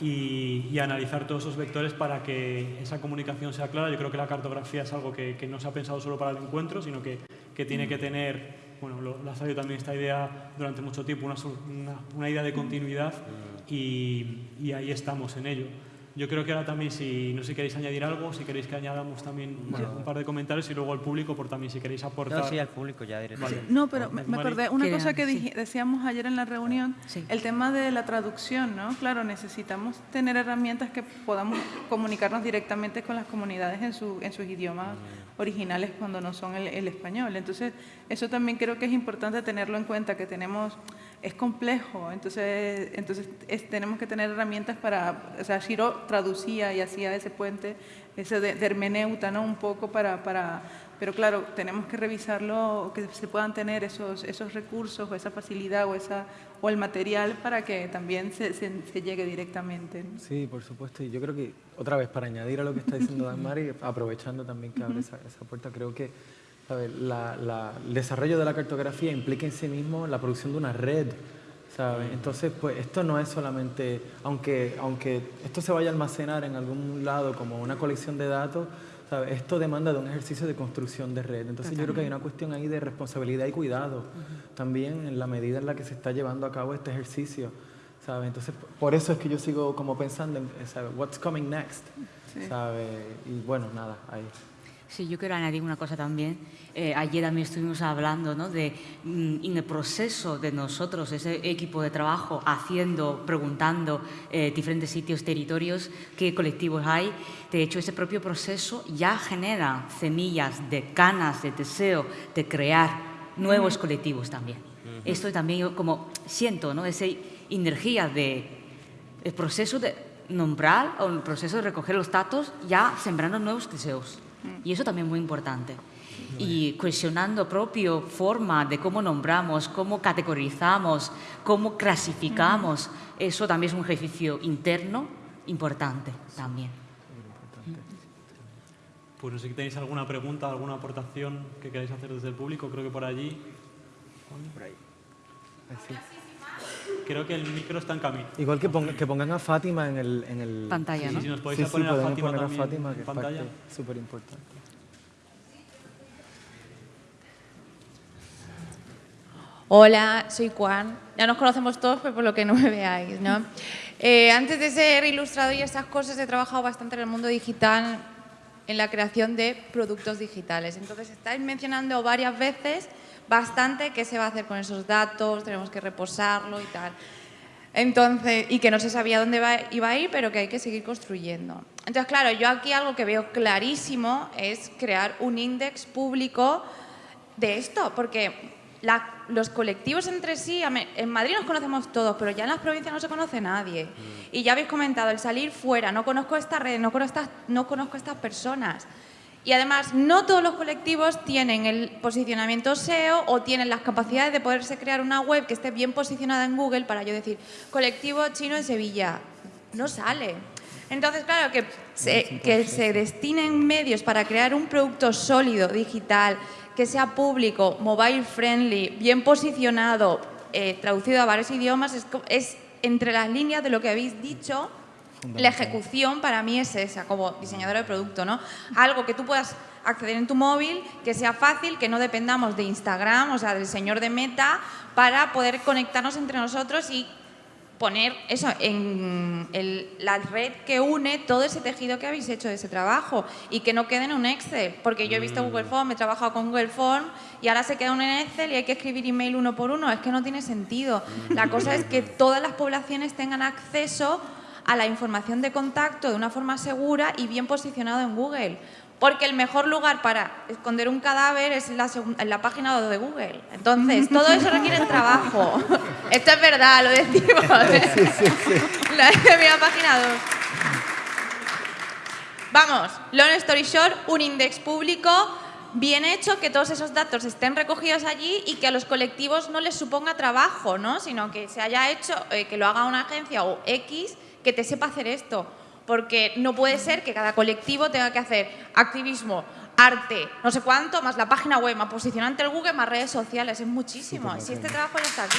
y, analizar todos esos vectores para que esa comunicación sea clara. Yo creo que la cartografía es algo que, que no se ha pensado solo para el encuentro, sino que, que tiene que tener, bueno, lo, ha salido también esta idea durante mucho tiempo, una, una, una idea de continuidad y, y ahí estamos en ello. Yo creo que ahora también, si no sé si queréis añadir algo, si queréis que añadamos también un par de comentarios y luego al público, por también si queréis aportar. No, sí, al público ya directamente. No, pero me, acordé, una cosa que decíamos ayer en la reunión, el tema de la traducción, ¿no? Claro, necesitamos tener herramientas que podamos comunicarnos directamente con las comunidades en, su, en sus idiomas mm. originales cuando no son el, el español. Entonces, eso también creo que es importante tenerlo en cuenta, que tenemos es complejo, entonces, entonces tenemos que tener herramientas para, o sea, Shiro traducía y hacía ese puente, ese de, hermeneuta, ¿no? Un poco para, para, pero claro, tenemos que revisarlo, que se puedan tener esos, esos recursos o esa facilidad o, esa, o el material para que también se, se, llegue directamente. Sí, por supuesto, y yo creo que, otra vez, para añadir a lo que está diciendo Dagmar aprovechando también que abre esa, esa puerta, creo que la, el desarrollo de la cartografía implica en sí mismo la producción de una red, ¿sabes? Entonces, pues esto no es solamente, aunque, aunque esto se vaya a almacenar en algún lado como una colección de datos, ¿sabes? esto demanda de un ejercicio de construcción de red. Entonces yo creo que hay una cuestión ahí de responsabilidad y cuidado también en la medida en la que se está llevando a cabo este ejercicio. ¿sabes? Entonces, por eso es que yo sigo como pensando en, ¿sabes? What's coming next? ¿sabes? Y bueno, nada, ahí. Sí, yo quiero añadir una cosa también. Eh, ayer también estuvimos hablando ¿no? de, mm, en el proceso de nosotros, ese equipo de trabajo, haciendo, preguntando eh, diferentes sitios, territorios, qué colectivos hay. De hecho, ese propio proceso ya genera semillas de ganas, de deseo de crear nuevos colectivos también. Esto también yo como siento, ¿no? esa energía de el proceso de nombrar o el proceso de recoger los datos ya sembrando nuevos deseos. Y eso también es muy importante. Y cuestionando propio forma de cómo nombramos, cómo categorizamos, cómo clasificamos, eso también es un ejercicio interno importante también. Pues no sé si tenéis alguna pregunta, alguna aportación que queráis hacer desde el público, creo que por allí. Por ahí. Creo que el micro está en camino. Igual que, que pongan a Fátima en el... En el... Pantalla, ¿no? Si nos podéis poner, a Fátima poner a Fátima, que es pantalla. súper importante. Hola, soy Juan. Ya nos conocemos todos, pero por lo que no me veáis, ¿no? Eh, antes de ser ilustrador y estas cosas, he trabajado bastante en el mundo digital, en la creación de productos digitales. Entonces, estáis mencionando varias veces bastante qué se va a hacer con esos datos, tenemos que reposarlo y tal. Entonces, y que no se sabía dónde iba a ir, pero que hay que seguir construyendo. Entonces, claro, yo aquí algo que veo clarísimo es crear un índice público de esto, porque los colectivos entre sí, en Madrid nos conocemos todos, pero ya en las provincias no se conoce nadie. Mm. Y ya habéis comentado, el salir fuera, no conozco esta red, no conozco estas, no conozco estas personas. Y además, no todos los colectivos tienen el posicionamiento SEO o tienen las capacidades de poderse crear una web que esté bien posicionada en Google para yo decir, colectivo chino en Sevilla. No sale. Entonces, claro, que que se destinen medios para crear un producto sólido, digital, que sea público, mobile friendly, bien posicionado, eh, traducido a varios idiomas, es, entre las líneas de lo que habéis dicho, la ejecución para mí es esa, como diseñadora de producto, ¿no? Algo que tú puedas acceder en tu móvil, que sea fácil, que no dependamos de Instagram, o sea, del señor de Meta, para poder conectarnos entre nosotros y poner eso en la red que une todo ese tejido que habéis hecho de ese trabajo y que no quede en un Excel, porque yo he visto Google mm. Form, he trabajado con Google Form y ahora se queda en Excel y hay que escribir email uno por uno, es que no tiene sentido. La cosa es que todas las poblaciones tengan acceso a la información de contacto de una forma segura y bien posicionado en Google. Porque el mejor lugar para esconder un cadáver es en la, página de Google. Entonces, todo eso requiere trabajo. Esto es verdad, lo decimos. Sí, sí, sí. La, mira, página 2. Vamos, long story short, un index público bien hecho, que todos esos datos estén recogidos allí y que a los colectivos no les suponga trabajo, ¿no? sino que se haya hecho, eh, que lo haga una agencia o X que te sepa hacer esto porque no puede ser que cada colectivo tenga que hacer activismo, arte, no sé cuánto, más la página web, más posicionante el Google, más redes sociales, es muchísimo. Si este trabajo ya está aquí.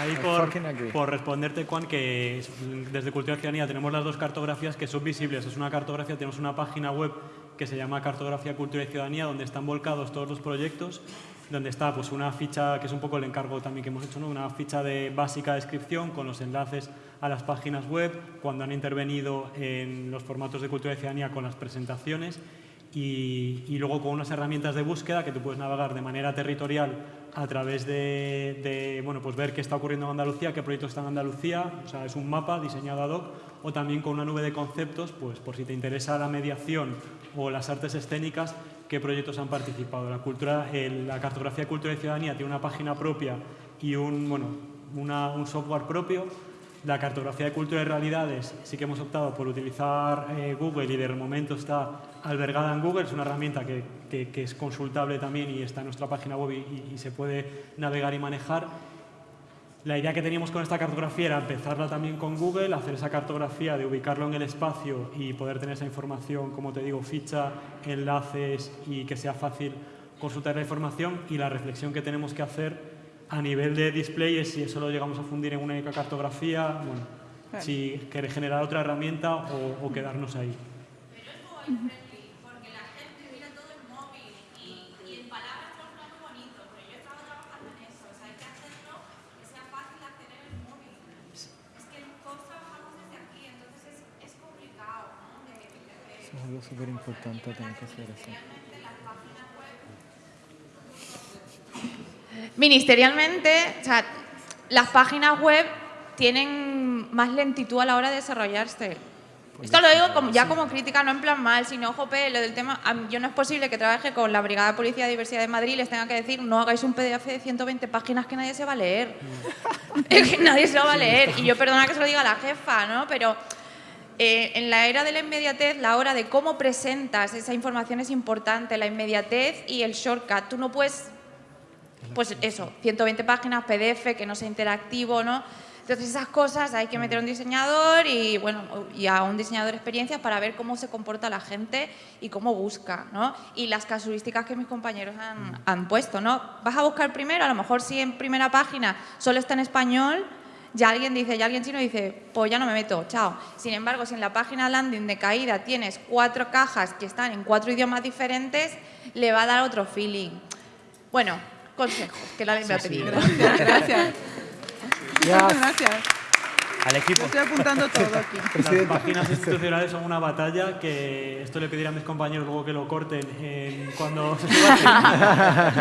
Ahí por, por, responderte, Juan, que desde Cultura y Ciudadanía tenemos las dos cartografías que son visibles. Es una cartografía, tenemos una página web que se llama Cartografía Cultura y Ciudadanía, donde están volcados todos los proyectos donde está pues, una ficha, que es un poco el encargo también que hemos hecho, ¿no? una ficha de básica descripción con los enlaces a las páginas web, cuando han intervenido en los formatos de cultura y ciudadanía con las presentaciones y, luego con unas herramientas de búsqueda que tú puedes navegar de manera territorial a través de, de, bueno, pues ver qué está ocurriendo en Andalucía, qué proyectos están en Andalucía, o sea, es un mapa diseñado ad hoc, o también con una nube de conceptos, pues por si te interesa la mediación o las artes escénicas, qué proyectos han participado. La, cultura, la cartografía de cultura y ciudadanía tiene una página propia y un, bueno, un software propio. La cartografía de cultura y realidades sí que hemos optado por utilizar eh, Google y de momento está albergada en Google. Es una herramienta que, que, es consultable también y está en nuestra página web y se puede navegar y manejar. La idea que teníamos con esta cartografía era empezarla también con Google, hacer esa cartografía de ubicarlo en el espacio y poder tener esa información, como te digo, ficha, enlaces y que sea fácil consultar la información. Y la reflexión que tenemos que hacer a nivel de display es si eso lo llegamos a fundir en una única cartografía, bueno, si querer generar otra herramienta o, o quedarnos ahí. Súper importante tener que hacer eso. Ministerialmente, o sea, las páginas web tienen más lentitud a la hora de desarrollarse. Pues Esto lo digo como, ya como crítica, no en plan mal, sino, jope, lo del tema, yo no es posible que trabaje con la Brigada de Policía de Diversidad de Madrid y les tenga que decir, no hagáis un PDF de 120 páginas que nadie se va a leer. es que nadie se lo va a leer. Y yo perdona que se lo diga a la jefa, ¿no? Pero eh, en la era de la inmediatez, la hora de cómo presentas esa información es importante, la inmediatez y el shortcut. Tú no puedes, pues eso, 120 páginas, PDF, que no sea interactivo, ¿no? Entonces esas cosas hay que meter a un diseñador y, bueno, y a un diseñador de experiencias para ver cómo se comporta la gente y cómo busca, ¿no? Y las casuísticas que mis compañeros han, han puesto, ¿no? Vas a buscar primero, a lo mejor si en primera página solo está en español, ya alguien dice, ya alguien chino dice, pues ya no me meto, chao. Sin embargo, si en la página landing de caída tienes cuatro cajas que están en cuatro idiomas diferentes, le va a dar otro feeling. Bueno, consejos que la me ha pedido. Gracias, gracias. Gracias. Al equipo. Yo estoy apuntando todo aquí. Las páginas institucionales son una batalla que esto le pediré a mis compañeros luego que lo corten en- cuando se.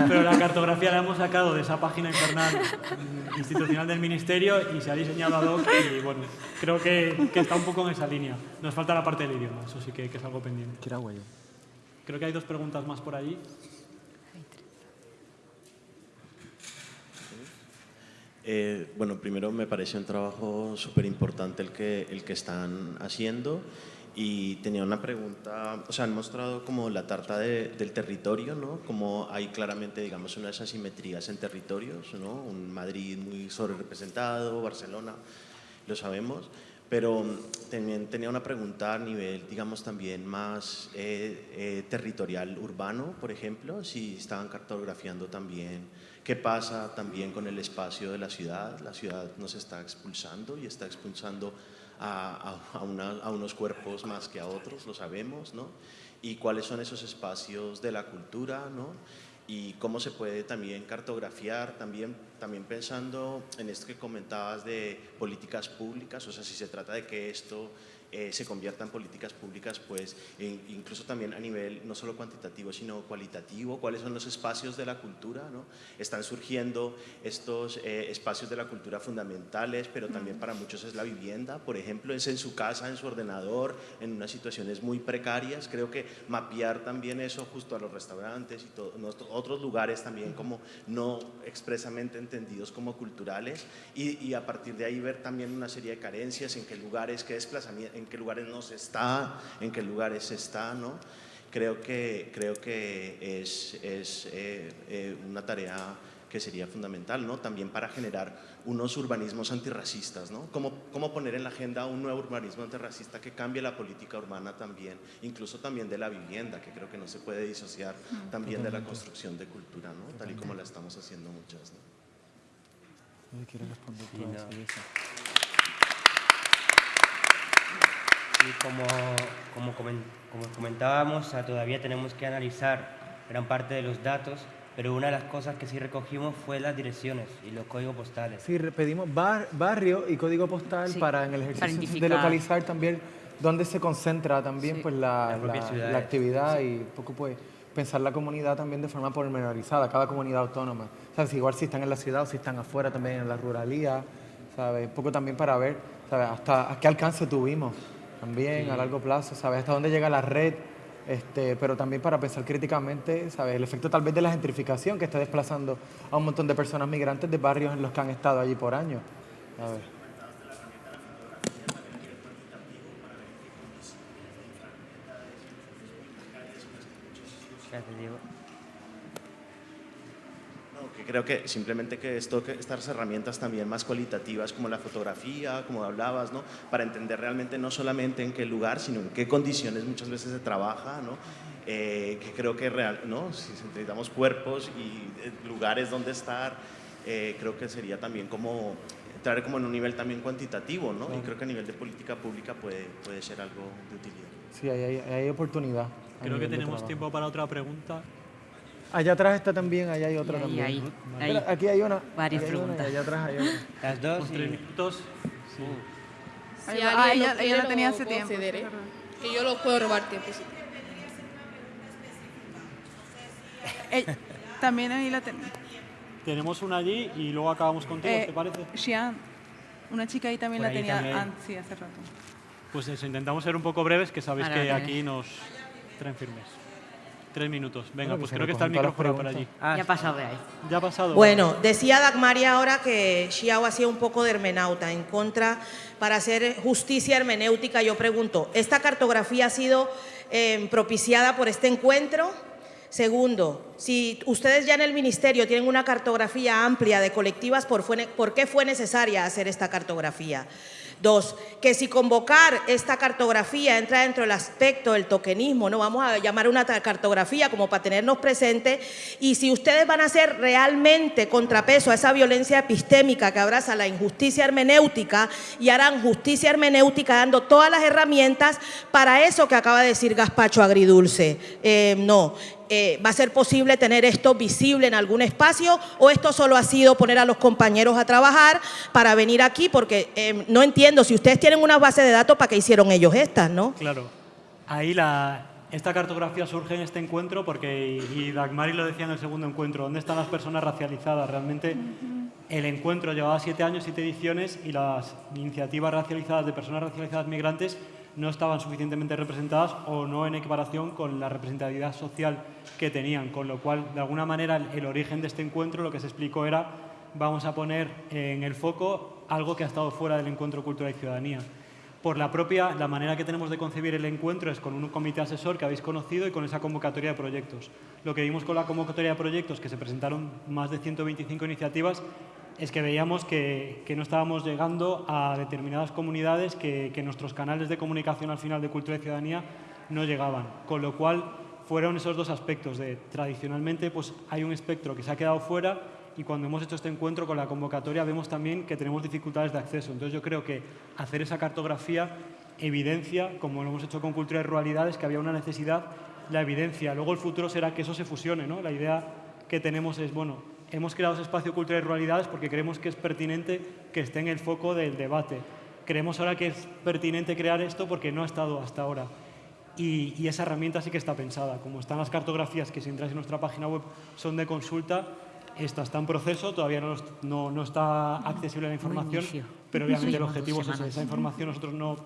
Pero la cartografía la hemos sacado de esa página infernal mm, institucional del Ministerio y se ha diseñado ad hoc y bueno, creo que, que está un poco en esa línea. Nos falta la parte del idioma, eso sí que, que es algo pendiente. Creo que hay dos preguntas más por allí. Eh, bueno, primero me parece un trabajo súper importante el que, el que están haciendo y tenía una pregunta, o sea, han mostrado como la tarta de- del territorio, ¿no? Como hay claramente, digamos, unas asimetrías en territorios, ¿no? Un Madrid muy sobrerepresentado, Barcelona, lo sabemos, pero mm, también tenía una pregunta a nivel, digamos, también más eh, eh, territorial urbano, por ejemplo, si estaban cartografiando también qué pasa también con el espacio de la ciudad. La ciudad nos está expulsando y está expulsando a, a- una- a unos cuerpos más que a otros, lo sabemos, ¿no? Y cuáles son esos espacios de la cultura, ¿no? Y cómo se puede también cartografiar, también, también pensando en esto que comentabas de políticas públicas, o sea, si se trata de que esto eh, se convierta en políticas públicas, pues incluso también a nivel no solo cuantitativo, sino cualitativo, cuáles son los espacios de la cultura, ¿no? Están surgiendo estos eh, espacios de la cultura fundamentales, pero también para muchos es la vivienda, por ejemplo, es en su casa, en su ordenador, en unas situaciones muy precarias, creo que mapear también eso justo a los restaurantes y todo, otros lugares también como no expresamente entendidos como culturales. Y, y a partir de ahí ver también una serie de carencias, en qué lugares, qué desplazamiento, en qué lugares no se está, en qué lugares se está, ¿no? Creo que, creo que es, es eh, eh, una tarea que sería fundamental, ¿no? También para generar unos urbanismos antirracistas, ¿no? ¿Cómo, cómo poner en la agenda un nuevo urbanismo antirracista que cambie la política urbana también, incluso también de la vivienda, que creo que no se puede disociar Mm. también de la construcción de cultura, ¿no? Tal y como la estamos haciendo muchas, ¿no? ¿Quiere responder Sí, tú a no. eso y como, como, comen- como comentábamos, o sea, todavía tenemos que analizar gran parte de los datos, pero una de las cosas que sí recogimos fue las direcciones y los códigos postales. Sí, pedimos bar- barrio y código postal Sí, para en el ejercicio de localizar también dónde se concentra también pues la, la- la actividad y un poco pues pensar la comunidad también de forma pormenorizada, cada comunidad autónoma. ¿Sabes? Igual si están en la ciudad o si están afuera también en la ruralía, ¿sabes? Un poco también para ver, ¿sabes? Hasta a qué alcance tuvimos también Sí. a largo plazo, ¿sabes? Hasta dónde llega la red, este, pero también para pensar críticamente, ¿sabes? El efecto tal vez de la gentrificación que está desplazando a un montón de personas migrantes de barrios en los que han estado allí por años. ¿sabes? Gracias, Diego. Creo que simplemente que, esto, que estas herramientas también más cualitativas como la fotografía, como hablabas, ¿no? para entender realmente no solamente en qué lugar, sino en qué condiciones muchas veces se trabaja, ¿no? Eh, que creo que real, ¿no? si necesitamos cuerpos y eh, lugares donde estar, eh, creo que sería también como entrar como en un nivel también cuantitativo, ¿no? y creo que a nivel de política pública puede, puede ser algo de utilidad. Sí, hay, ahí hay oportunidad. Creo que tenemos tiempo para otra pregunta. Allá atrás está también, allá hay otra también. ahí, Espera, ahí. Aquí hay una. Varias hay una, y preguntas. allá atrás hay otra. Las dos Con y- tres minutos. Sí. Si Ah, ella, ella la tenía hace tiempo. verdad. Que yo lo puedo robar tiempo, sí. Ey, también ahí la tenía. Tenemos una allí y luego acabamos contigo, Eh, ¿te parece? Xian, una chica ahí también Por la ahí tenía también hay. an- sí, hace rato. Pues eso, intentamos ser un poco breves, que sabéis Ahora, que aquí nos traen firmes. Tres minutos. Venga, pues creo que está el micrófono por allí. preguntas. ya ha pasado de ahí. Ya ha pasado. Bueno, decía Dagmaria ahora que Xiao hacía un poco de hermenauta en contra para hacer justicia hermenéutica. Yo pregunto, ¿esta cartografía ha sido eh, propiciada por este encuentro? Segundo, si ustedes ya en el Ministerio tienen una cartografía amplia de colectivas, ¿por, fue- por qué fue necesaria hacer esta cartografía? Dos, que si convocar esta cartografía entra dentro del aspecto del tokenismo, no vamos a llamar una cartografía como para tenernos presente, y si ustedes van a hacer realmente contrapeso a esa violencia epistémica que abraza la injusticia hermenéutica y harán justicia hermenéutica dando todas las herramientas para eso que acaba de decir Gaspacho Agridulce. Eh, no. Eh, va a ser posible tener esto visible en algún espacio o esto solo ha sido poner a los compañeros a trabajar para venir aquí, porque eh, no entiendo, si ustedes tienen una base de datos, ¿para qué hicieron ellos estas, no? Claro. Ahí la, esta cartografía surge en este encuentro porque, y Dagmari lo decía en el segundo encuentro, ¿dónde están las personas racializadas? Realmente el encuentro llevaba siete años, siete ediciones y las iniciativas racializadas de personas racializadas migrantes no estaban suficientemente representadas o no en equiparación con la representatividad social que tenían, con lo cual, de alguna manera, el origen de este encuentro lo que se explicó era vamos a poner en el foco algo que ha estado fuera del encuentro Cultura y Ciudadanía. Por la propia, la manera que tenemos de concebir el encuentro es con un comité asesor que habéis conocido y con esa convocatoria de proyectos. Lo que vimos con la convocatoria de proyectos, que se presentaron más de 125 iniciativas, es que veíamos que, no estábamos llegando a determinadas comunidades que, que, nuestros canales de comunicación al final de Cultura y Ciudadanía no llegaban. Con lo cual, fueron esos dos aspectos de, tradicionalmente, pues hay un espectro que se ha quedado fuera y cuando hemos hecho este encuentro con la convocatoria vemos también que tenemos dificultades de acceso. Entonces yo creo que hacer esa cartografía evidencia, como lo hemos hecho con Cultura y Ruralidades, que había una necesidad, la evidencia. Luego el futuro será que eso se fusione. ¿no? La idea que tenemos es, bueno, hemos creado ese espacio Cultura y Ruralidades porque creemos que es pertinente que esté en el foco del debate. Creemos ahora que es pertinente crear esto porque no ha estado hasta ahora. Y, y, esa herramienta sí que está pensada. Como están las cartografías que si entráis en nuestra página web son de consulta, está en proceso, todavía no, no, no está accesible la información, pero obviamente el objetivo es. Esa información nosotros no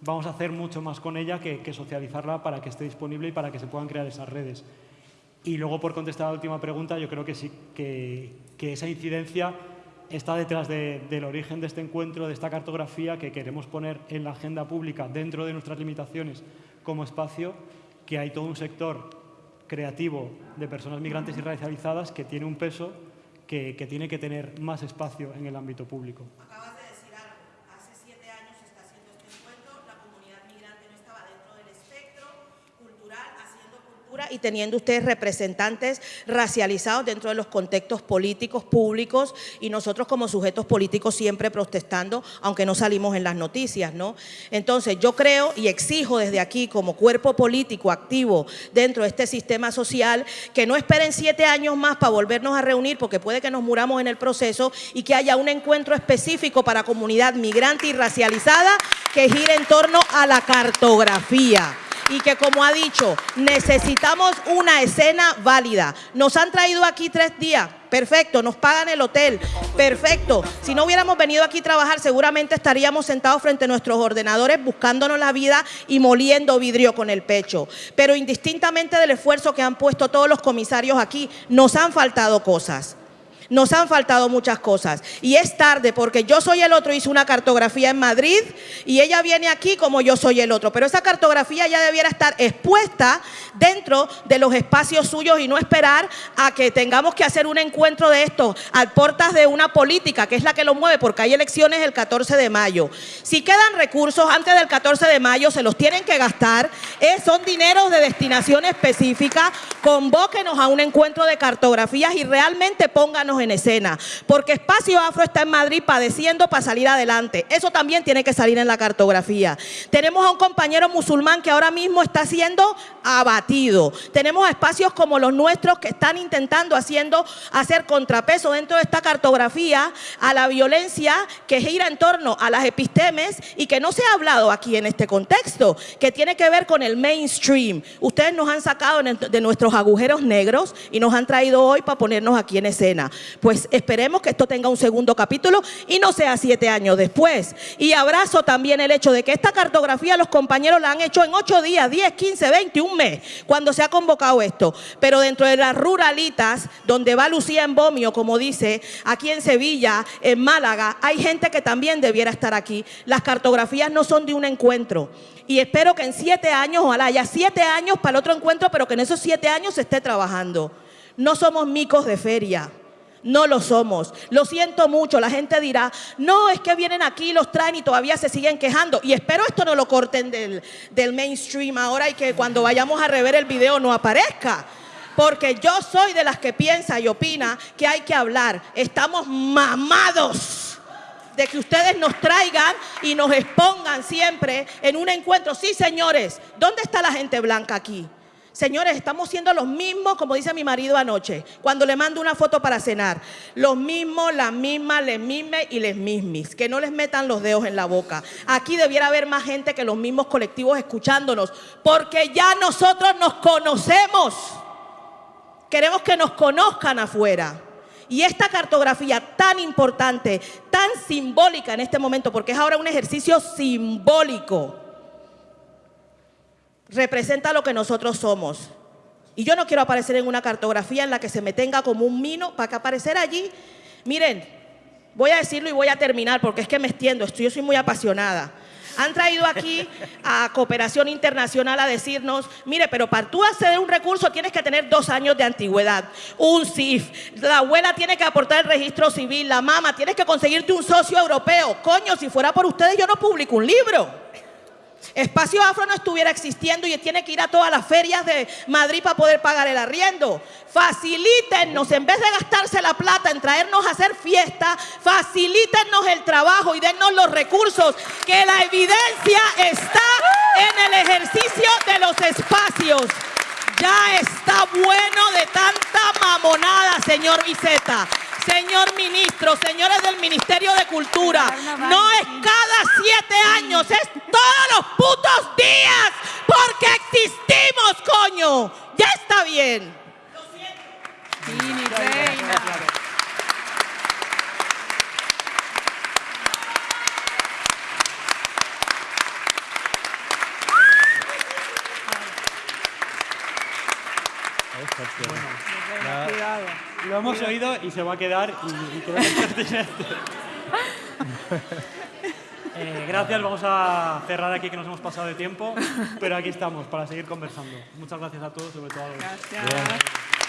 vamos a hacer mucho más con ella que, que, socializarla para que esté disponible y para que se puedan crear esas redes. Y luego, por contestar a la última pregunta, yo creo que sí, que, que esa incidencia está detrás de, del origen de este encuentro, de esta cartografía que queremos poner en la agenda pública dentro de nuestras limitaciones como espacio, que hay todo un sector creativo de personas migrantes y racializadas que tiene un peso que, que tiene que tener más espacio en el ámbito público. Acabas de decir algo. Hace siete años se está haciendo este encuentro, la comunidad migrante no estaba dentro del espectro cultural, haciendo y teniendo ustedes representantes racializados dentro de los contextos políticos públicos y nosotros como sujetos políticos siempre protestando, aunque no salimos en las noticias, ¿no? Entonces yo creo y exijo desde aquí como cuerpo político activo dentro de este sistema social que no esperen siete años más para volvernos a reunir porque puede que nos muramos en el proceso y que haya un encuentro específico para comunidad migrante y racializada que gire en torno a la cartografía y que como ha dicho, necesitamos una escena válida. Nos han traído aquí tres días, perfecto, nos pagan el hotel, perfecto. Si no hubiéramos venido aquí a trabajar, seguramente estaríamos sentados frente a nuestros ordenadores buscándonos la vida y moliendo vidrio con el pecho. Pero indistintamente del esfuerzo que han puesto todos los comisarios aquí, nos han faltado cosas. Nos han faltado muchas cosas. Y es tarde porque yo soy el otro, hizo una cartografía en Madrid y ella viene aquí como yo soy el otro. Pero esa cartografía ya debiera estar expuesta dentro de los espacios suyos y no esperar a que tengamos que hacer un encuentro de esto a puertas de una política que es la que lo mueve porque hay elecciones el 14 de mayo. Si quedan recursos antes del 14 de mayo se los tienen que gastar. Eh, son dineros de destinación específica. Convóquenos a un encuentro de cartografías y realmente pónganos en escena, porque Espacio Afro está en Madrid padeciendo para salir adelante. Eso también tiene que salir en la cartografía. Tenemos a un compañero musulmán que ahora mismo está siendo abatido. Tenemos espacios como los nuestros que están intentando haciendo, hacer contrapeso dentro de esta cartografía a la violencia que gira en torno a las epistemes y que no se ha hablado aquí en este contexto, que tiene que ver con el mainstream. Ustedes nos han sacado de nuestros agujeros negros y nos han traído hoy para ponernos aquí en escena. Pues esperemos que esto tenga un segundo capítulo y no sea siete años después. Y abrazo también el hecho de que esta cartografía los compañeros la han hecho en ocho días, 10, 15, 20, un mes, cuando se ha convocado esto. Pero dentro de las ruralitas, donde va Lucía en Bomio, como dice, aquí en Sevilla, en Málaga, hay gente que también debiera estar aquí. Las cartografías no son de un encuentro. Y espero que en siete años, ojalá haya siete años para el otro encuentro, pero que en esos siete años se esté trabajando. No somos micos de feria. No lo somos. Lo siento mucho. La gente dirá, no, es que vienen aquí, los traen y todavía se siguen quejando. Y espero esto no lo corten del, del mainstream ahora y que cuando vayamos a rever el video no aparezca. Porque yo soy de las que piensa y opina que hay que hablar. Estamos mamados de que ustedes nos traigan y nos expongan siempre en un encuentro. Sí, señores, ¿dónde está la gente blanca aquí? Señores, estamos siendo los mismos, como dice mi marido anoche, cuando le mando una foto para cenar. Los mismos, las mismas, les mismes y les mismis. Que no les metan los dedos en la boca. Aquí debiera haber más gente que los mismos colectivos escuchándonos, porque ya nosotros nos conocemos. Queremos que nos conozcan afuera. Y esta cartografía tan importante, tan simbólica en este momento, porque es ahora un ejercicio simbólico, representa lo que nosotros somos. Y yo no quiero aparecer en una cartografía en la que se me tenga como un mino para que aparecer allí. Miren, voy a decirlo y voy a terminar porque es que me extiendo, esto, yo soy muy apasionada. Han traído aquí a Cooperación Internacional a decirnos, mire, pero para tú acceder a un recurso tienes que tener dos años de antigüedad, un CIF, la abuela tiene que aportar el registro civil, la mamá, tienes que conseguirte un socio europeo. Coño, si fuera por ustedes yo no publico un libro. Espacio Afro no estuviera existiendo y tiene que ir a todas las ferias de Madrid para poder pagar el arriendo. Facilítennos, en vez de gastarse la plata en traernos a hacer fiesta, facilítennos el trabajo y dennos los recursos, que la evidencia está en el ejercicio de los espacios. Ya está bueno de tanta mamonada, señor Viceta. Señor ministro, señores del Ministerio de Cultura, no es cada siete años, es todos los putos días, porque existimos, coño. Ya está bien. Ya Lo hemos oído y se va a quedar y, y creo que es pertinente. Eh, gracias, vamos a cerrar aquí que nos hemos pasado de tiempo, pero aquí estamos para seguir conversando. Muchas gracias a todos, sobre todo a los... Gracias.